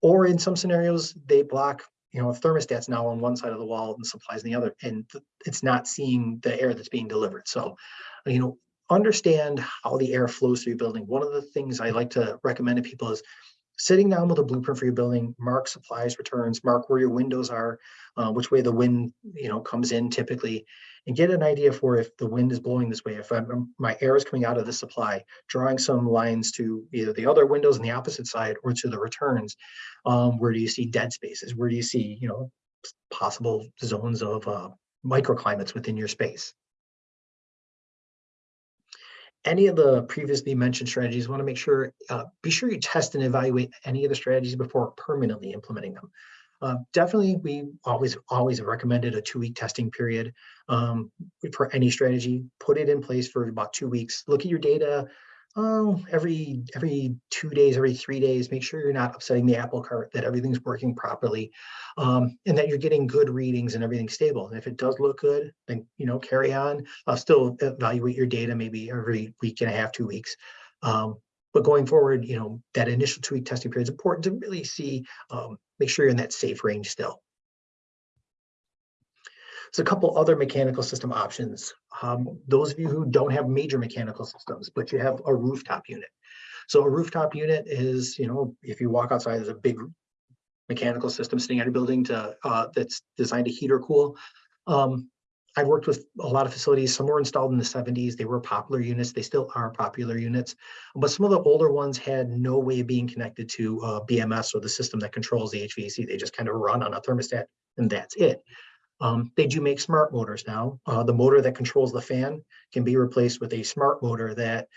[SPEAKER 2] Or in some scenarios, they block you know, a thermostat's now on one side of the wall and supplies on the other, and it's not seeing the air that's being delivered. So, you know, understand how the air flows through your building. One of the things I like to recommend to people is sitting down with a blueprint for your building, mark supplies, returns, mark where your windows are, uh, which way the wind, you know, comes in typically, and get an idea for if the wind is blowing this way, if I'm, my air is coming out of the supply, drawing some lines to either the other windows on the opposite side or to the returns. Um, where do you see dead spaces? Where do you see, you know, possible zones of uh, microclimates within your space? any of the previously mentioned strategies, want to make sure, uh, be sure you test and evaluate any of the strategies before permanently implementing them. Uh, definitely, we always always recommended a two-week testing period um, for any strategy. Put it in place for about two weeks. Look at your data, oh, every every two days, every three days, make sure you're not upsetting the apple cart, that everything's working properly, um, and that you're getting good readings and everything's stable. And if it does look good, then you know carry on. I'll still evaluate your data maybe every week and a half, two weeks. Um, but going forward, you know that initial two-week testing period is important to really see, um, make sure you're in that safe range still. So a couple other mechanical system options. Um, those of you who don't have major mechanical systems, but you have a rooftop unit. So a rooftop unit is, you know, if you walk outside, there's a big mechanical system sitting on a building to uh, that's designed to heat or cool. Um, I've worked with a lot of facilities. Some were installed in the 70s. They were popular units. They still are popular units. But some of the older ones had no way of being connected to uh, BMS or the system that controls the HVAC. They just kind of run on a thermostat and that's it. Um, they do make smart motors now. Uh, the motor that controls the fan can be replaced with a smart motor that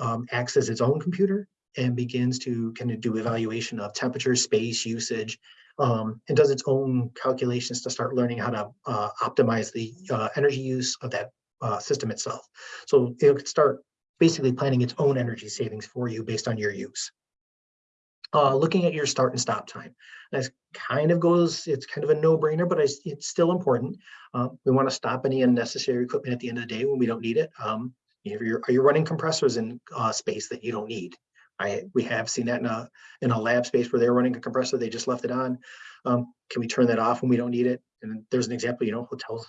[SPEAKER 2] um, acts as its own computer and begins to kind of do evaluation of temperature, space, usage, um, and does its own calculations to start learning how to uh, optimize the uh, energy use of that uh, system itself. So it could start basically planning its own energy savings for you based on your use uh, looking at your start and stop time. That kind of goes, it's kind of a no-brainer, but it's, it's still important. Uh, we want to stop any unnecessary equipment at the end of the day when we don't need it. Um, you're, are you running compressors in uh, space that you don't need? I, we have seen that in a, in a lab space where they're running a compressor, they just left it on. Um, can we turn that off when we don't need it? And there's an example, you know, hotels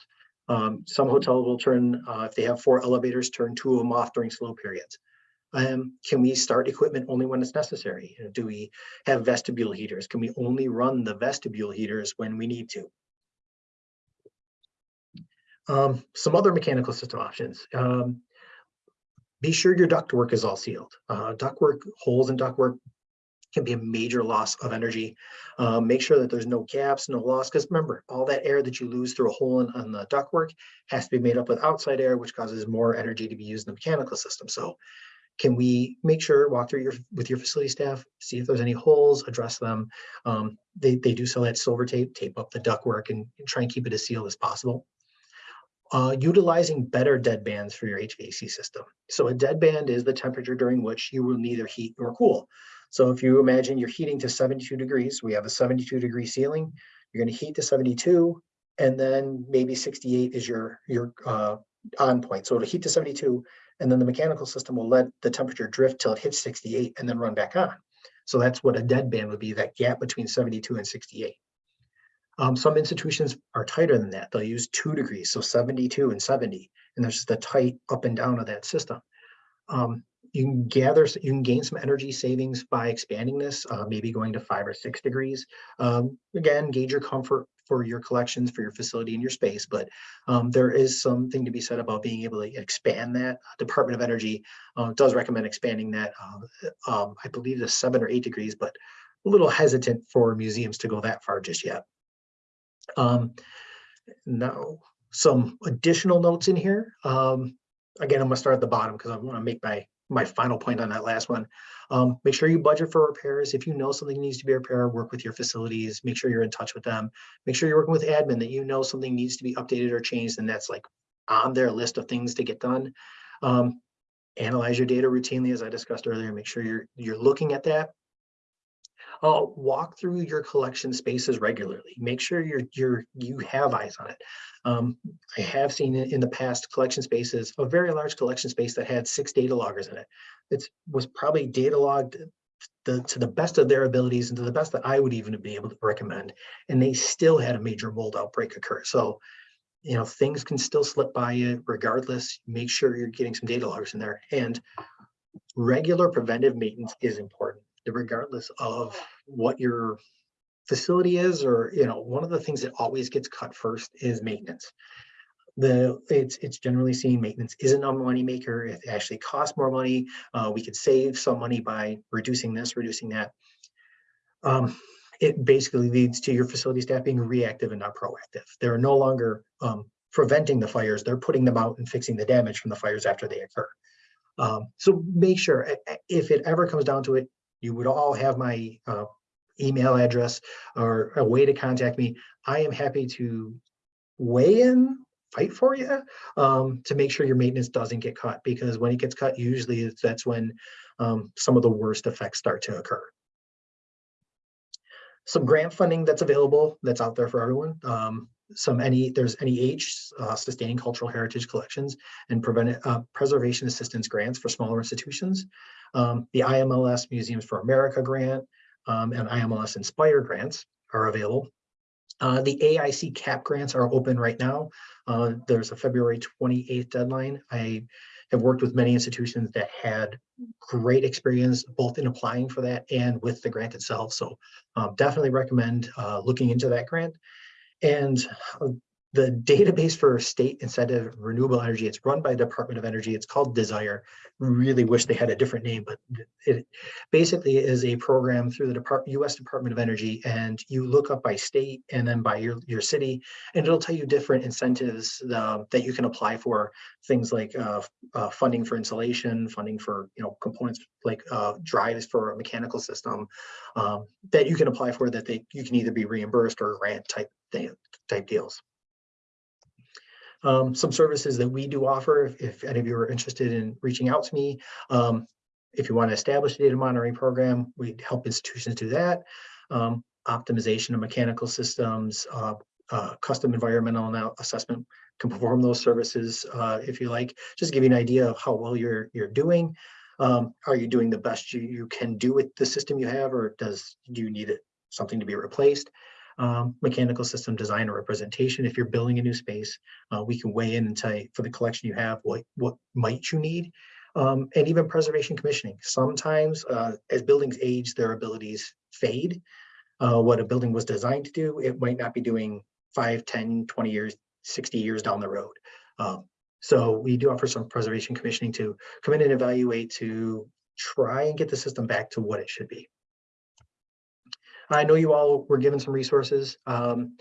[SPEAKER 2] Um, some hotels will turn, uh, if they have four elevators, turn two of them off during slow periods. Um, can we start equipment only when it's necessary? You know, Do we have vestibule heaters? Can we only run the vestibule heaters when we need to? Um, some other mechanical system options. Um, be sure your ductwork is all sealed. Uh, ductwork, holes in ductwork can be a major loss of energy. Um, make sure that there's no gaps, no loss, because remember, all that air that you lose through a hole in, on the ductwork has to be made up with outside air, which causes more energy to be used in the mechanical system. So can we make sure, walk through your, with your facility staff, see if there's any holes, address them. Um, they, they do sell that silver tape, tape up the ductwork and try and keep it as sealed as possible. Uh, utilizing better dead bands for your HVAC system. So a dead band is the temperature during which you will neither heat nor cool. So if you imagine you're heating to 72 degrees, we have a 72 degree ceiling, you're going to heat to 72, and then maybe 68 is your, your uh, on point. So it'll heat to 72, and then the mechanical system will let the temperature drift till it hits 68 and then run back on. So that's what a dead band would be, that gap between 72 and 68. Um, some institutions are tighter than that. They'll use two degrees, so 72 and 70, and there's just a tight up and down of that system. Um, you can gather, you can gain some energy savings by expanding this, uh, maybe going to five or six degrees. Um, again, gauge your comfort for your collections, for your facility and your space, but um, there is something to be said about being able to expand that. Department of Energy uh, does recommend expanding that. Uh, um, I believe the seven or eight degrees, but a little hesitant for museums to go that far just yet. Um, now, some additional notes in here. Um, again, I'm gonna start at the bottom because I want to make my my final point on that last one. Um, make sure you budget for repairs. If you know something needs to be repaired, work with your facilities, make sure you're in touch with them. Make sure you're working with admin that you know something needs to be updated or changed and that's like on their list of things to get done. Um, analyze your data routinely, as I discussed earlier, make sure you're you're looking at that. Uh, walk through your collection spaces regularly. Make sure you're you're you have eyes on it. Um, I have seen in, the past collection spaces, a very large collection space that had six data loggers in it. It was probably data logged the, to the best of their abilities and to the best that I would even be able to recommend. And they still had a major mold outbreak occur. So, you know, things can still slip by you regardless. Make sure you're getting some data loggers in there. And regular preventive maintenance is important regardless of what your facility is or you know one of the things that always gets cut first is maintenance. The it's it's generally seen maintenance isn't a money maker. It actually costs more money. Uh, we could save some money by reducing this reducing that. Um, it basically leads to your facility staff being reactive and not proactive. They're no longer um, preventing the fires. They're putting them out and fixing the damage from the fires after they occur. Um, so make sure if it ever comes down to it you would all have my uh, email address or a way to contact me. I am happy to weigh in, fight for you um, to make sure your maintenance doesn't get cut because when it gets cut, usually that's when um, some of the worst effects start to occur. Some grant funding that's available that's out there for everyone. Um, some any there's NEH uh, sustaining cultural heritage collections and prevent uh, preservation assistance grants for smaller institutions. Um, the IMLS Museums for America grant um, and IMLS Inspire grants are available. Uh, the AIC CAP grants are open right now. Uh, there's a February 28th deadline. I have worked with many institutions that had great experience both in applying for that and with the grant itself. So um, definitely recommend uh, looking into that grant. And the database for state incentive renewable energy, it's run by the Department of Energy. It's called DSIRE. Really wish they had a different name, but it basically is a program through the Department, US Department of Energy. And you look up by state and then by your, your city, and it'll tell you different incentives uh, that you can apply for things like uh, uh, funding for insulation, funding for you know components like uh, drives for a mechanical system um, that you can apply for that they you can either be reimbursed or grant type type deals. Um, some services that we do offer, if, if, any of you are interested in reaching out to me, um, if you want to establish a data monitoring program, we help institutions do that. Um, optimization of mechanical systems, uh, uh, custom environmental assessment can perform those services uh, if you like. Just give you an idea of how well you're you're doing. Um, are you doing the best you, you can do with the system you have, or does do you need it something to be replaced? Um, mechanical system design or representation. If you're building a new space, uh, we can weigh in and tell you for the collection you have, what, what might you need? Um, and even preservation commissioning. Sometimes, uh, as buildings age, their abilities fade. Uh, what a building was designed to do, it might not be doing five, 10, 20 years, 60 years down the road. Um, so we do offer some preservation commissioning to come in and evaluate to try and get the system back to what it should be. I know you all were given some resources. Um,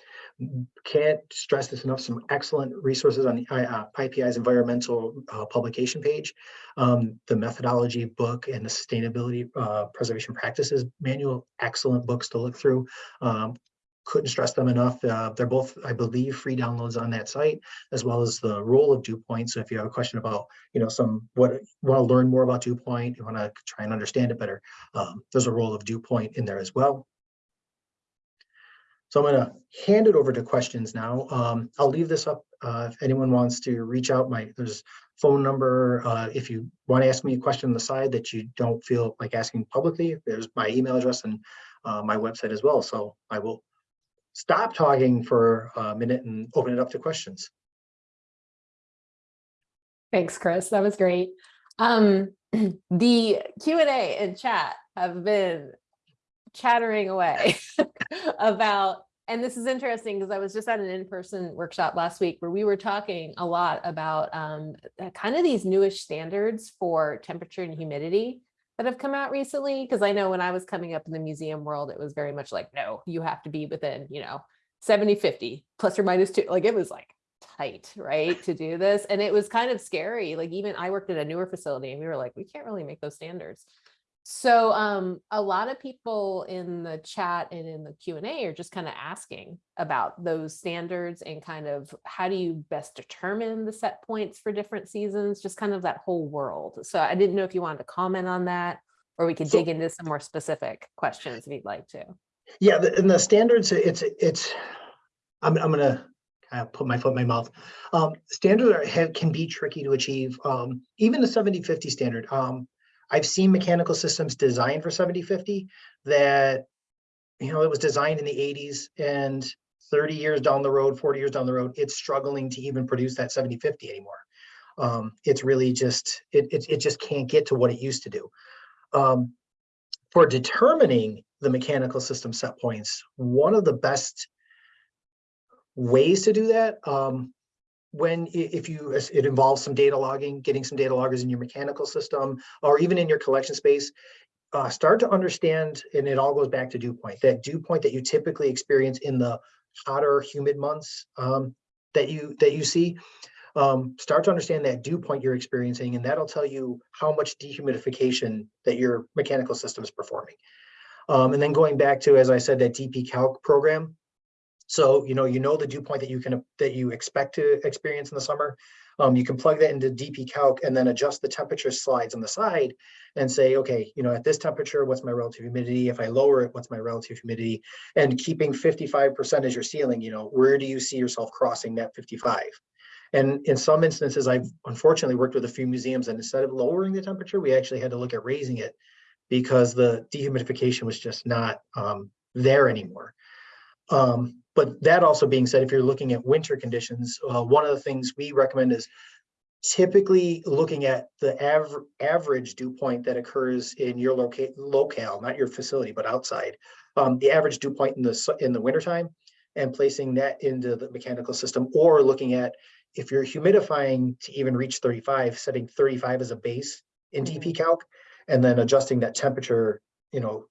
[SPEAKER 2] can't stress this enough, some excellent resources on the uh, IPI's environmental uh, publication page. Um, the methodology book and the sustainability uh, preservation practices manual, excellent books to look through. Um, couldn't stress them enough. Uh, they're both, I believe, free downloads on that site, as well as the role of dew point. So if you have a question about, you know, some what want to learn more about dew point, you want to try and understand it better, um, there's a role of dew point in there as well. So I'm going to hand it over to questions now. Um, I'll leave this up uh, if anyone wants to reach out. My there's phone number. Uh, if you want to ask me a question on the side that you don't feel like asking publicly, there's my email address and uh, my website as well. So I will stop talking for a minute and open it up to questions.
[SPEAKER 1] Thanks, Chris. That was great. Um, the Q and A and chat have been chattering away about, and this is interesting because I was just at an in-person workshop last week where we were talking a lot about um, uh, kind of these newish standards for temperature and humidity that have come out recently. Because I know when I was coming up in the museum world, it was very much like, no, you have to be within, you know, 70, 50 plus or minus two. Like it was like tight, right, to do this. And it was kind of scary. Like even I worked at a newer facility and we were like, we can't really make those standards. So um, a lot of people in the chat and in the Q&A are just kind of asking about those standards and kind of how do you best determine the set points for different seasons, just kind of that whole world. So I didn't know if you wanted to comment on that or we could
[SPEAKER 2] So-
[SPEAKER 1] dig into some more specific questions if you'd like to.
[SPEAKER 2] Yeah, the, and the standards, it's, it's, I'm, I'm gonna kind of put my foot in my mouth. Um, standards are, have, can be tricky to achieve. Um, even the 70-50 standard. Um, I've seen mechanical systems designed for 70-50 that, you know, it was designed in the eighties and thirty years down the road, forty years down the road, it's struggling to even produce that 70-50 anymore. Um, it's really just, it, it, it just can't get to what it used to do. Um, for determining the mechanical system set points, one of the best ways to do that, um, when if you, it involves some data logging, getting some data loggers in your mechanical system, or even in your collection space, uh, start to understand, and it all goes back to dew point, that dew point that you typically experience in the hotter, humid months um, that you that you see. Um, start to understand that dew point you're experiencing, and that'll tell you how much dehumidification that your mechanical system is performing. Um, and then going back to, as I said, that DP Calc program. So, you know, you know the dew point that you can, that you expect to experience in the summer. Um, you can plug that into DP Calc and then adjust the temperature slides on the side and say, okay, you know, at this temperature, what's my relative humidity? If I lower it, what's my relative humidity? And keeping 55% as your ceiling, you know, where do you see yourself crossing that 55? And in some instances, I've unfortunately worked with a few museums and instead of lowering the temperature, we actually had to look at raising it because the dehumidification was just not um, there anymore. Um, but that also being said, if you're looking at winter conditions, uh, one of the things we recommend is typically looking at the aver- average dew point that occurs in your locate locale, not your facility, but outside. Um, the average dew point in the in the wintertime and placing that into the mechanical system or looking at if you're humidifying to even reach 35, setting 35 as a base in DP Calc and then adjusting that temperature, you know,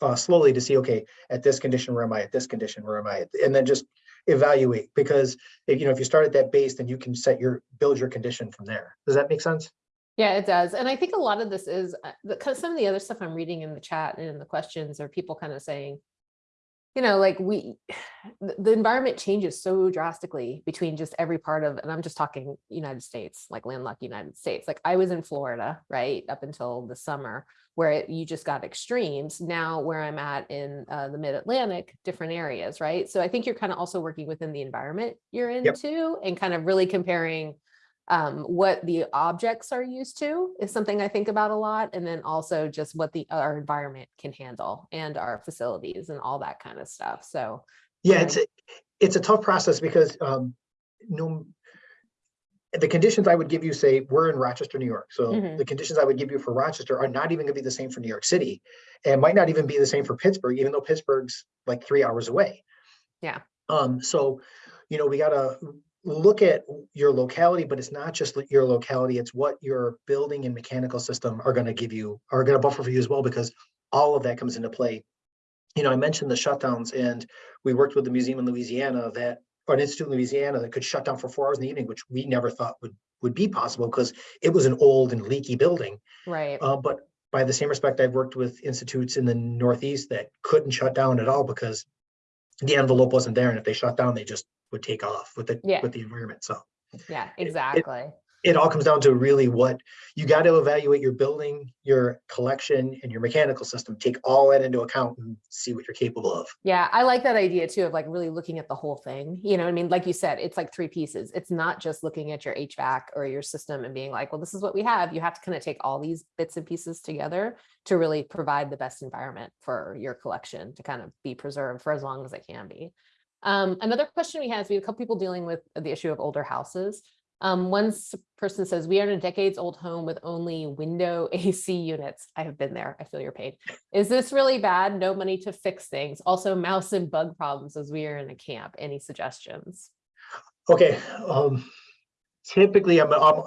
[SPEAKER 2] uh, slowly to see, okay, at this condition, where am I? At this condition, where am I? And then just evaluate because if, you know, if you start at that base, then you can set your, build your condition from there. Does that make sense?
[SPEAKER 1] Yeah, it does. And I think a lot of this is, because some of the other stuff I'm reading in the chat and in the questions are people kind of saying, you know, like we, the environment changes so drastically between just every part of, and I'm just talking United States, like landlocked United States. Like I was in Florida, right, up until the summer, where it, you just got extremes. Now where I'm at in uh, the mid-Atlantic, different areas, right? So I think you're kind of also working within the environment you're into and kind of really comparing um, what the objects are used to is something I think about a lot. And then also just what the, our environment can handle and our facilities and all that kind of stuff. So
[SPEAKER 2] Yeah, it's, a- it's a tough process because, um, no. The conditions I would give you, say, we're in Rochester, New York, so
[SPEAKER 1] Mhm.
[SPEAKER 2] the conditions I would give you for Rochester are not even gonna be the same for New York City. And might not even be the same for Pittsburgh, even though Pittsburgh's like three hours away.
[SPEAKER 1] Yeah.
[SPEAKER 2] Um, so, you know, we gotta look at your locality, but it's not just your locality, it's what your building and mechanical system are gonna give you, are gonna buffer for you as well, because all of that comes into play. You know, I mentioned the shutdowns and we worked with the museum in Louisiana that, or an institute in Louisiana that could shut down for four hours in the evening, which we never thought would, would be possible because it was an old and leaky building.
[SPEAKER 1] Right.
[SPEAKER 2] Uh, but by the same respect, I've worked with institutes in the Northeast that couldn't shut down at all because the envelope wasn't there. And if they shut down, they just would take off with the,
[SPEAKER 1] Yeah.
[SPEAKER 2] with the environment. So
[SPEAKER 1] Yeah, exactly.
[SPEAKER 2] it all comes down to really what, you got to evaluate your building, your collection and your mechanical system, take all that into account and see what you're capable of.
[SPEAKER 1] Yeah, I like that idea too of like really looking at the whole thing. You know, what I mean, like you said, it's like three pieces. It's not just looking at your HVAC or your system and being like, well, this is what we have. You have to kind of take all these bits and pieces together to really provide the best environment for your collection to kind of be preserved for as long as it can be. Um, another question we have is we have a couple people dealing with the issue of older houses. Um, one person says, we are in a decades old home with only window AC units. I have been there. I feel your pain. Is this really bad? No money to fix things. Also mouse and bug problems as we are in a camp. Any suggestions?
[SPEAKER 2] Okay, um, typically I'm, um,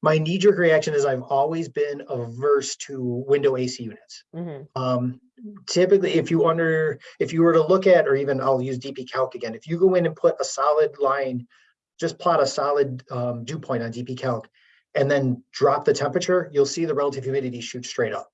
[SPEAKER 2] my knee jerk reaction is I've always been averse to window AC units.
[SPEAKER 1] Mhm,
[SPEAKER 2] Um, typically, if you under, if you were to look at, or even I'll use DP Calc again, if you go in and put a solid line, just plot a solid um, dew point on DP Calc and then drop the temperature, you'll see the relative humidity shoot straight up.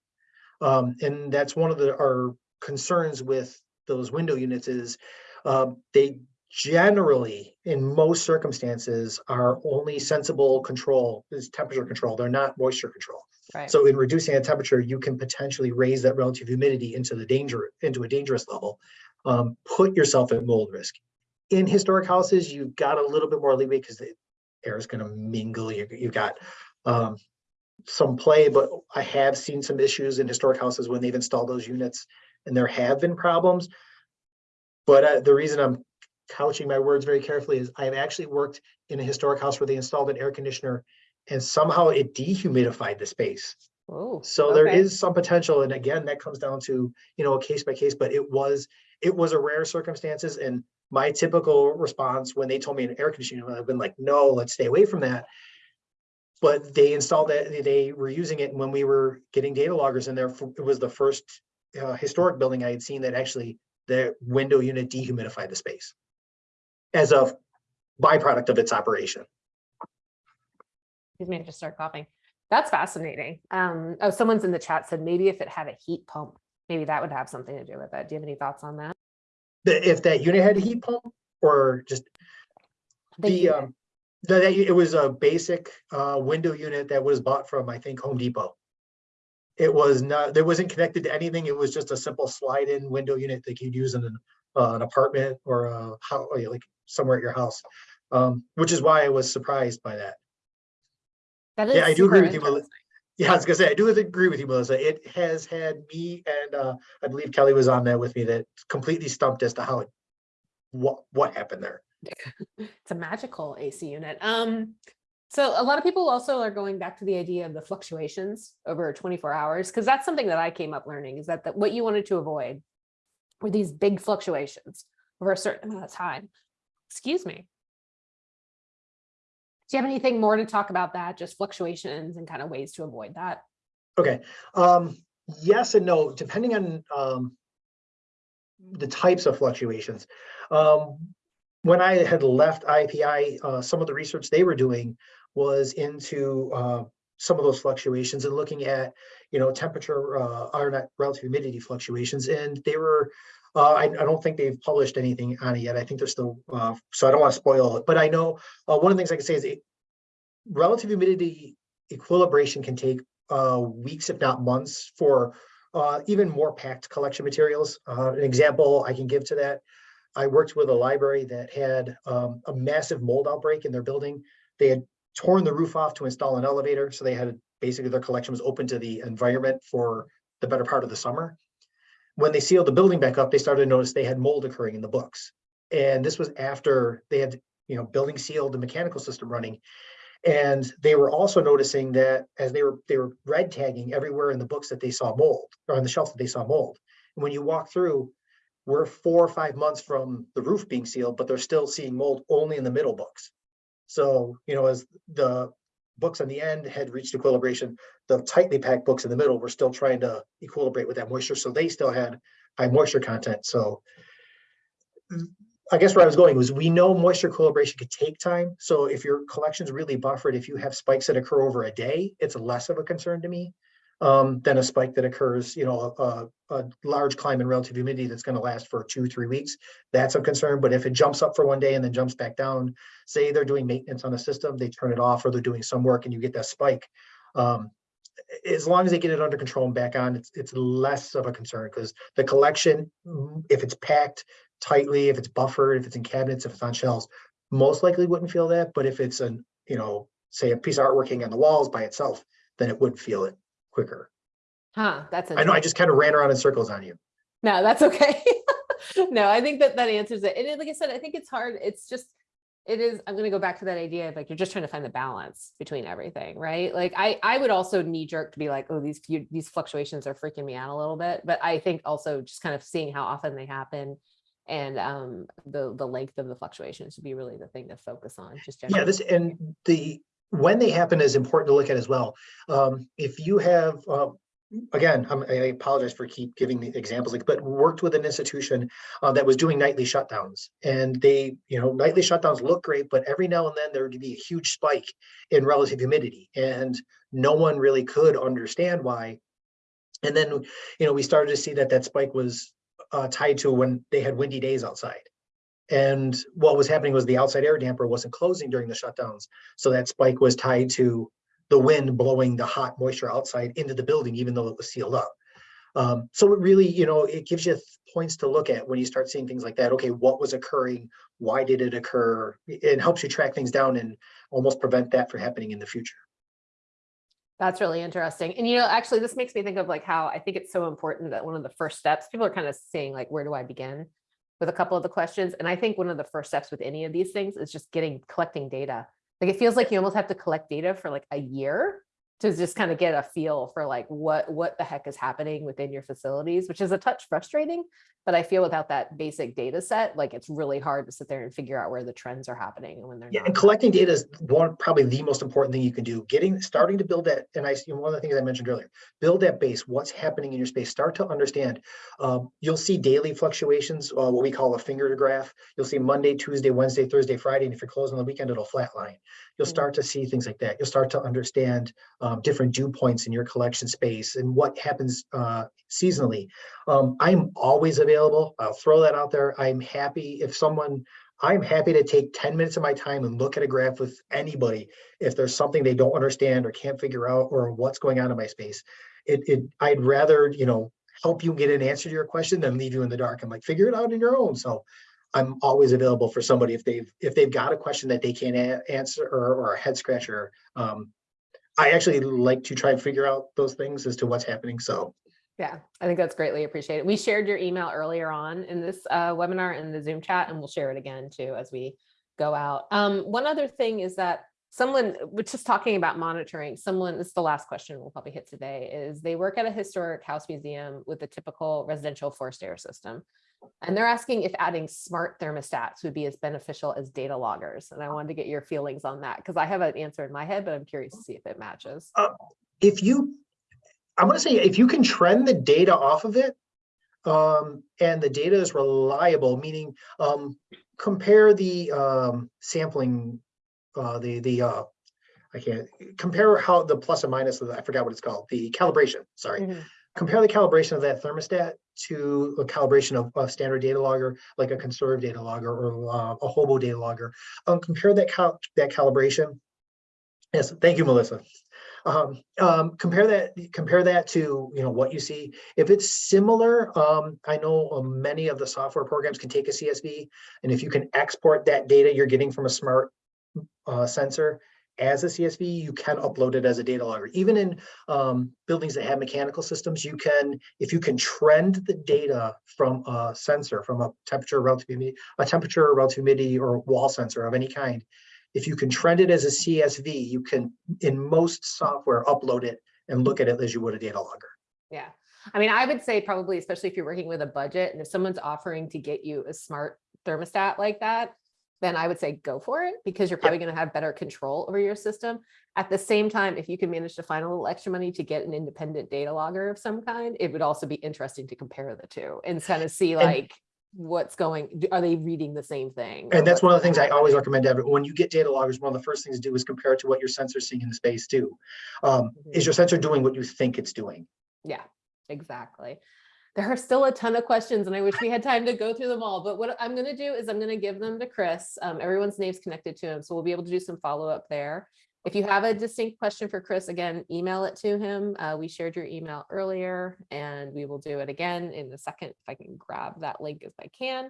[SPEAKER 2] Um, and that's one of the, our concerns with those window units is um, they generally, in most circumstances, are only sensible control is temperature control. They're not moisture control.
[SPEAKER 1] Right.
[SPEAKER 2] So in reducing that temperature, you can potentially raise that relative humidity into the danger, into a dangerous level. Um, put yourself at mold risk. In historic houses, you've got a little bit more leeway because the air is gonna mingle. You, you've got um, some play, but I have seen some issues in historic houses when they've installed those units and there have been problems. But uh, the reason I'm couching my words very carefully is I've actually worked in a historic house where they installed an air conditioner and somehow it dehumidified the space.
[SPEAKER 1] Oh,
[SPEAKER 2] So there
[SPEAKER 1] okay.
[SPEAKER 2] is some potential, and again, that comes down to, you know, a case by case, but it was, it was a rare circumstances and my typical response when they told me an air conditioner, I've been like, no, let's stay away from that. But they installed that, they were using it when we were getting data loggers in there. It was the first uh, historic building I had seen that actually the window unit dehumidified the space as a byproduct of its operation.
[SPEAKER 1] Excuse me, I just start coughing. That's fascinating. Um, oh, someone's in the chat said maybe if it had a heat pump, maybe that would have something to do with it. Do you have any thoughts on that?
[SPEAKER 2] The- If that unit had a heat pump or just the,
[SPEAKER 1] unit.
[SPEAKER 2] um, the, that- it was a basic, uh, window unit that was bought from, I think, Home Depot. It was not, there wasn't connected to anything. It was just a simple slide-in window unit that you'd use in an, uh, an apartment or a how, like somewhere at your house. Um, which is why I was surprised by that.
[SPEAKER 1] That
[SPEAKER 2] yeah, I do agree with you, Mel-
[SPEAKER 1] interesting.
[SPEAKER 2] Yeah, I was gonna say, I do agree with you, Melissa. It has had me and, uh, I believe Kelly was on that with me that completely stumped as to how it, what, what happened there.
[SPEAKER 1] It's a magical AC unit. Um, so a lot of people also are going back to the idea of the fluctuations over 24 hours, because that's something that I came up learning is that, that what you wanted to avoid were these big fluctuations over a certain amount of time. Excuse me. Do you have anything more to talk about that? Just fluctuations and kind of ways to avoid that?
[SPEAKER 2] Okay, um, yes and no, depending on, um, the types of fluctuations. Um, when I had left IPI, uh, some of the research they were doing was into, uh, some of those fluctuations and looking at, you know, temperature, uh, or not relative humidity fluctuations, and they were, uh, I, I don't think they've published anything on it yet. I think they're still, uh, so I don't want to spoil it, but I know, uh, one of the things I can say is it, relative humidity equilibration can take uh, weeks, if not months, for uh, even more packed collection materials. An example I can give to that, I worked with a library that had um, a massive mold outbreak in their building. They had torn the roof off to install an elevator, so they had basically their collection was open to the environment for the better part of the summer. when they sealed the building back up, they started to notice they had mold occurring in the books. And this was after they had, you know, building sealed, the mechanical system running. And they were also noticing that as they were, they were red tagging everywhere in the books that they saw mold, or on the shelf that they saw mold. And when you walk through, we're four or five months from the roof being sealed, but they're still seeing mold only in the middle books. So, you know, as the books on the end had reached equilibration, the tightly packed books in the middle were still trying to equilibrate with that moisture, so they still had high moisture content, so. I guess where I was going was, we know moisture equilibration could take time, so if your collection's really buffered, if you have spikes that occur over a day, it's less of a concern to me. Um, than a spike that occurs, you know, a, a large climb in relative humidity that's gonna last for two, three weeks. That's a concern, but if it jumps up for one day and then jumps back down, say they're doing maintenance on a system, they turn it off, or they're doing some work and you get that spike. Um, as long as they get it under control and back on, it's, it's less of a concern, because the collection, mm, if it's packed tightly, if it's buffered, if it's in cabinets, if it's on shelves, most likely wouldn't feel that, but if it's an, you know, say a piece of artwork hanging on the walls by itself, then it would feel it quicker.
[SPEAKER 1] Huh, that's.
[SPEAKER 2] I know I just kind of ran around in circles on you.
[SPEAKER 1] No, that's okay. No, I think that that answers it. And like I said, I think it's hard. It's just, it is, I'm gonna go back to that idea of like, you're just trying to find the balance between everything, right? Like I, I would also knee jerk to be like, oh, these few, these fluctuations are freaking me out a little bit. But I think also just kind of seeing how often they happen and um, the, the length of the fluctuations would be really the thing to focus on, just
[SPEAKER 2] Yeah, this, and the, when they happen is important to look at as well. Um, if you have, uh, again, I'm- I apologize for keep giving the examples, but worked with an institution uh, that was doing nightly shutdowns. And they, you know, nightly shutdowns look great, but every now and then there would be a huge spike in relative humidity and no one really could understand why. And then, you know, we started to see that that spike was uh, tied to when they had windy days outside. And what was happening was the outside air damper wasn't closing during the shutdowns. So that spike was tied to the wind blowing the hot moisture outside into the building, even though it was sealed up. Um, so it really, you know, it gives you points to look at when you start seeing things like that. Okay, what was occurring? Why did it occur? It helps you track things down and almost prevent that from happening in the future.
[SPEAKER 1] That's really interesting. And you know, actually, this makes me think of like how I think it's so important that one of the first steps, people are kind of saying like, where do I begin? With a couple of the questions. And I think one of the first steps with any of these things is just getting, collecting data. Like, it feels like you almost have to collect data for like a year to just kind of get a feel for like what, what the heck is happening within your facilities, which is a touch frustrating. But I feel without that basic data set, like it's really hard to sit there and figure out where the trends are happening and when they're
[SPEAKER 2] Yeah,
[SPEAKER 1] not.
[SPEAKER 2] and collecting data is one, probably the most important thing you can do. Getting, starting to build that, and I, see one of the things I mentioned earlier, build that base, what's happening in your space, start to understand. Um, you'll see daily fluctuations, uh, what we call a finger to graph. You'll see Monday, Tuesday, Wednesday, Thursday, Friday, and if you're closed on the weekend, it'll flatline. You'll
[SPEAKER 1] Mhm.
[SPEAKER 2] start to see things like that. You'll start to understand um, different dew points in your collection space and what happens uh, seasonally. Um, I'm always available. I'll throw that out there. I'm happy if someone I'm happy to take 10 minutes of my time and look at a graph with anybody if there's something they don't understand or can't figure out or what's going on in my space. It, it I'd rather, you know, help you get an answer to your question than leave you in the dark. I'm like, figure it out on your own. So I'm always available for somebody if they've if they've got a question that they can't answer or, or a head scratcher. Um, I actually like to try and figure out those things as to what's happening. So
[SPEAKER 1] Yeah, I think that's greatly appreciated. We shared your email earlier on in this uh, webinar in the Zoom chat, and we'll share it again too as we go out. Um, one other thing is that someone, which is talking about monitoring, someone, this is the last question we'll probably hit today, is they work at a historic house museum with a typical residential forced air system. And they're asking if adding smart thermostats would be as beneficial as data loggers. And I wanted to get your feelings on that because I have an answer in my head, but I'm curious to see if it matches.
[SPEAKER 2] if you, I want to say, if you can trend the data off of it, um, and the data is reliable, meaning, um, compare the, um, sampling, uh, the, the, uh, I can't, compare how the plus and minus of the, I forgot what it's called, the calibration, sorry.
[SPEAKER 1] Mhm.
[SPEAKER 2] Compare the calibration of that thermostat to a calibration of a standard data logger, like a Conserv data logger or uh, a HOBO data logger. Um, compare that cal, that calibration. Yes, thank you, Melissa. Um, um, compare that, compare that to, you know, what you see. If it's similar, um, I know uh, many of the software programs can take a CSV. And if you can export that data you're getting from a smart uh, sensor as a CSV, you can upload it as a data logger. Even in um, buildings that have mechanical systems, you can, if you can trend the data from a sensor, from a temperature, relative humidity, a temperature, relative humidity, or wall sensor of any kind, if you can trend it as a CSV, you can, in most software, upload it and look at it as you would a data logger.
[SPEAKER 1] Yeah, I mean, I would say probably, especially if you're working with a budget and if someone's offering to get you a smart thermostat like that, then I would say go for it because you're probably going to have better control over your system. At the same time, if you can manage to find a little extra money to get an independent data logger of some kind, it would also be interesting to compare the two and kind of see
[SPEAKER 2] And-
[SPEAKER 1] like what's going, are they reading the same thing?
[SPEAKER 2] And that's one of the things I always recommend to everyone. When you get data loggers, one of the first things to do is compare it to what your sensor's seeing in the space too. Um, is your sensor doing what you think it's doing?
[SPEAKER 1] Yeah, exactly. There are still a ton of questions and I wish we had time to go through them all, but what I'm gonna do is I'm gonna give them to Chris. Um, everyone's name's connected to him, so we'll be able to do some follow-up there. If you have a distinct question for Chris, again, email it to him. Uh, we shared your email earlier and we will do it again in a second if I can grab that link if I can.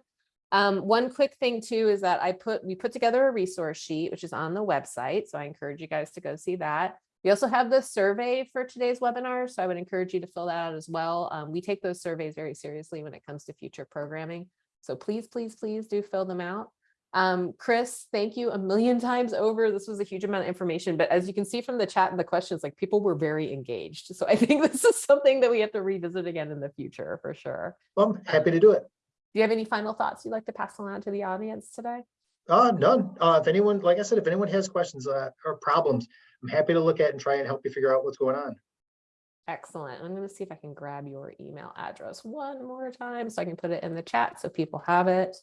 [SPEAKER 1] Um, one quick thing too is that I put, we put together a resource sheet, which is on the website. So I encourage you guys to go see that. We also have the survey for today's webinar, so I would encourage you to fill that out as well. Um, we take those surveys very seriously when it comes to future programming. So please, please, please do fill them out. Um, Chris, thank you a million times over. This was a huge amount of information, but as you can see from the chat and the questions, like people were very engaged. So I think this is something that we have to revisit again in the future for sure.
[SPEAKER 2] Well, I'm happy to do it.
[SPEAKER 1] Do you have any final thoughts you'd like to pass along to the audience today?
[SPEAKER 2] Uh, none. Uh, if anyone, like I said, if anyone has questions uh, or problems, I'm happy to look at and try and help you figure out what's going on.
[SPEAKER 1] Excellent. I'm going to see if I can grab your email address one more time so I can put it in the chat so people have it.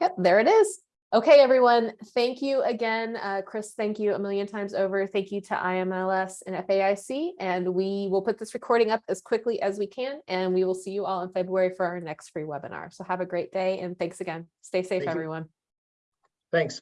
[SPEAKER 1] Yep, there it is. Okay, everyone. Thank you again. Uh, Chris, thank you a million times over. Thank you to IMLS and FAIC. And we will put this recording up as quickly as we can. And we will see you all in February for our next free webinar. So have a great day and thanks again. Stay safe,
[SPEAKER 2] Thank you.
[SPEAKER 1] everyone.
[SPEAKER 2] Thanks.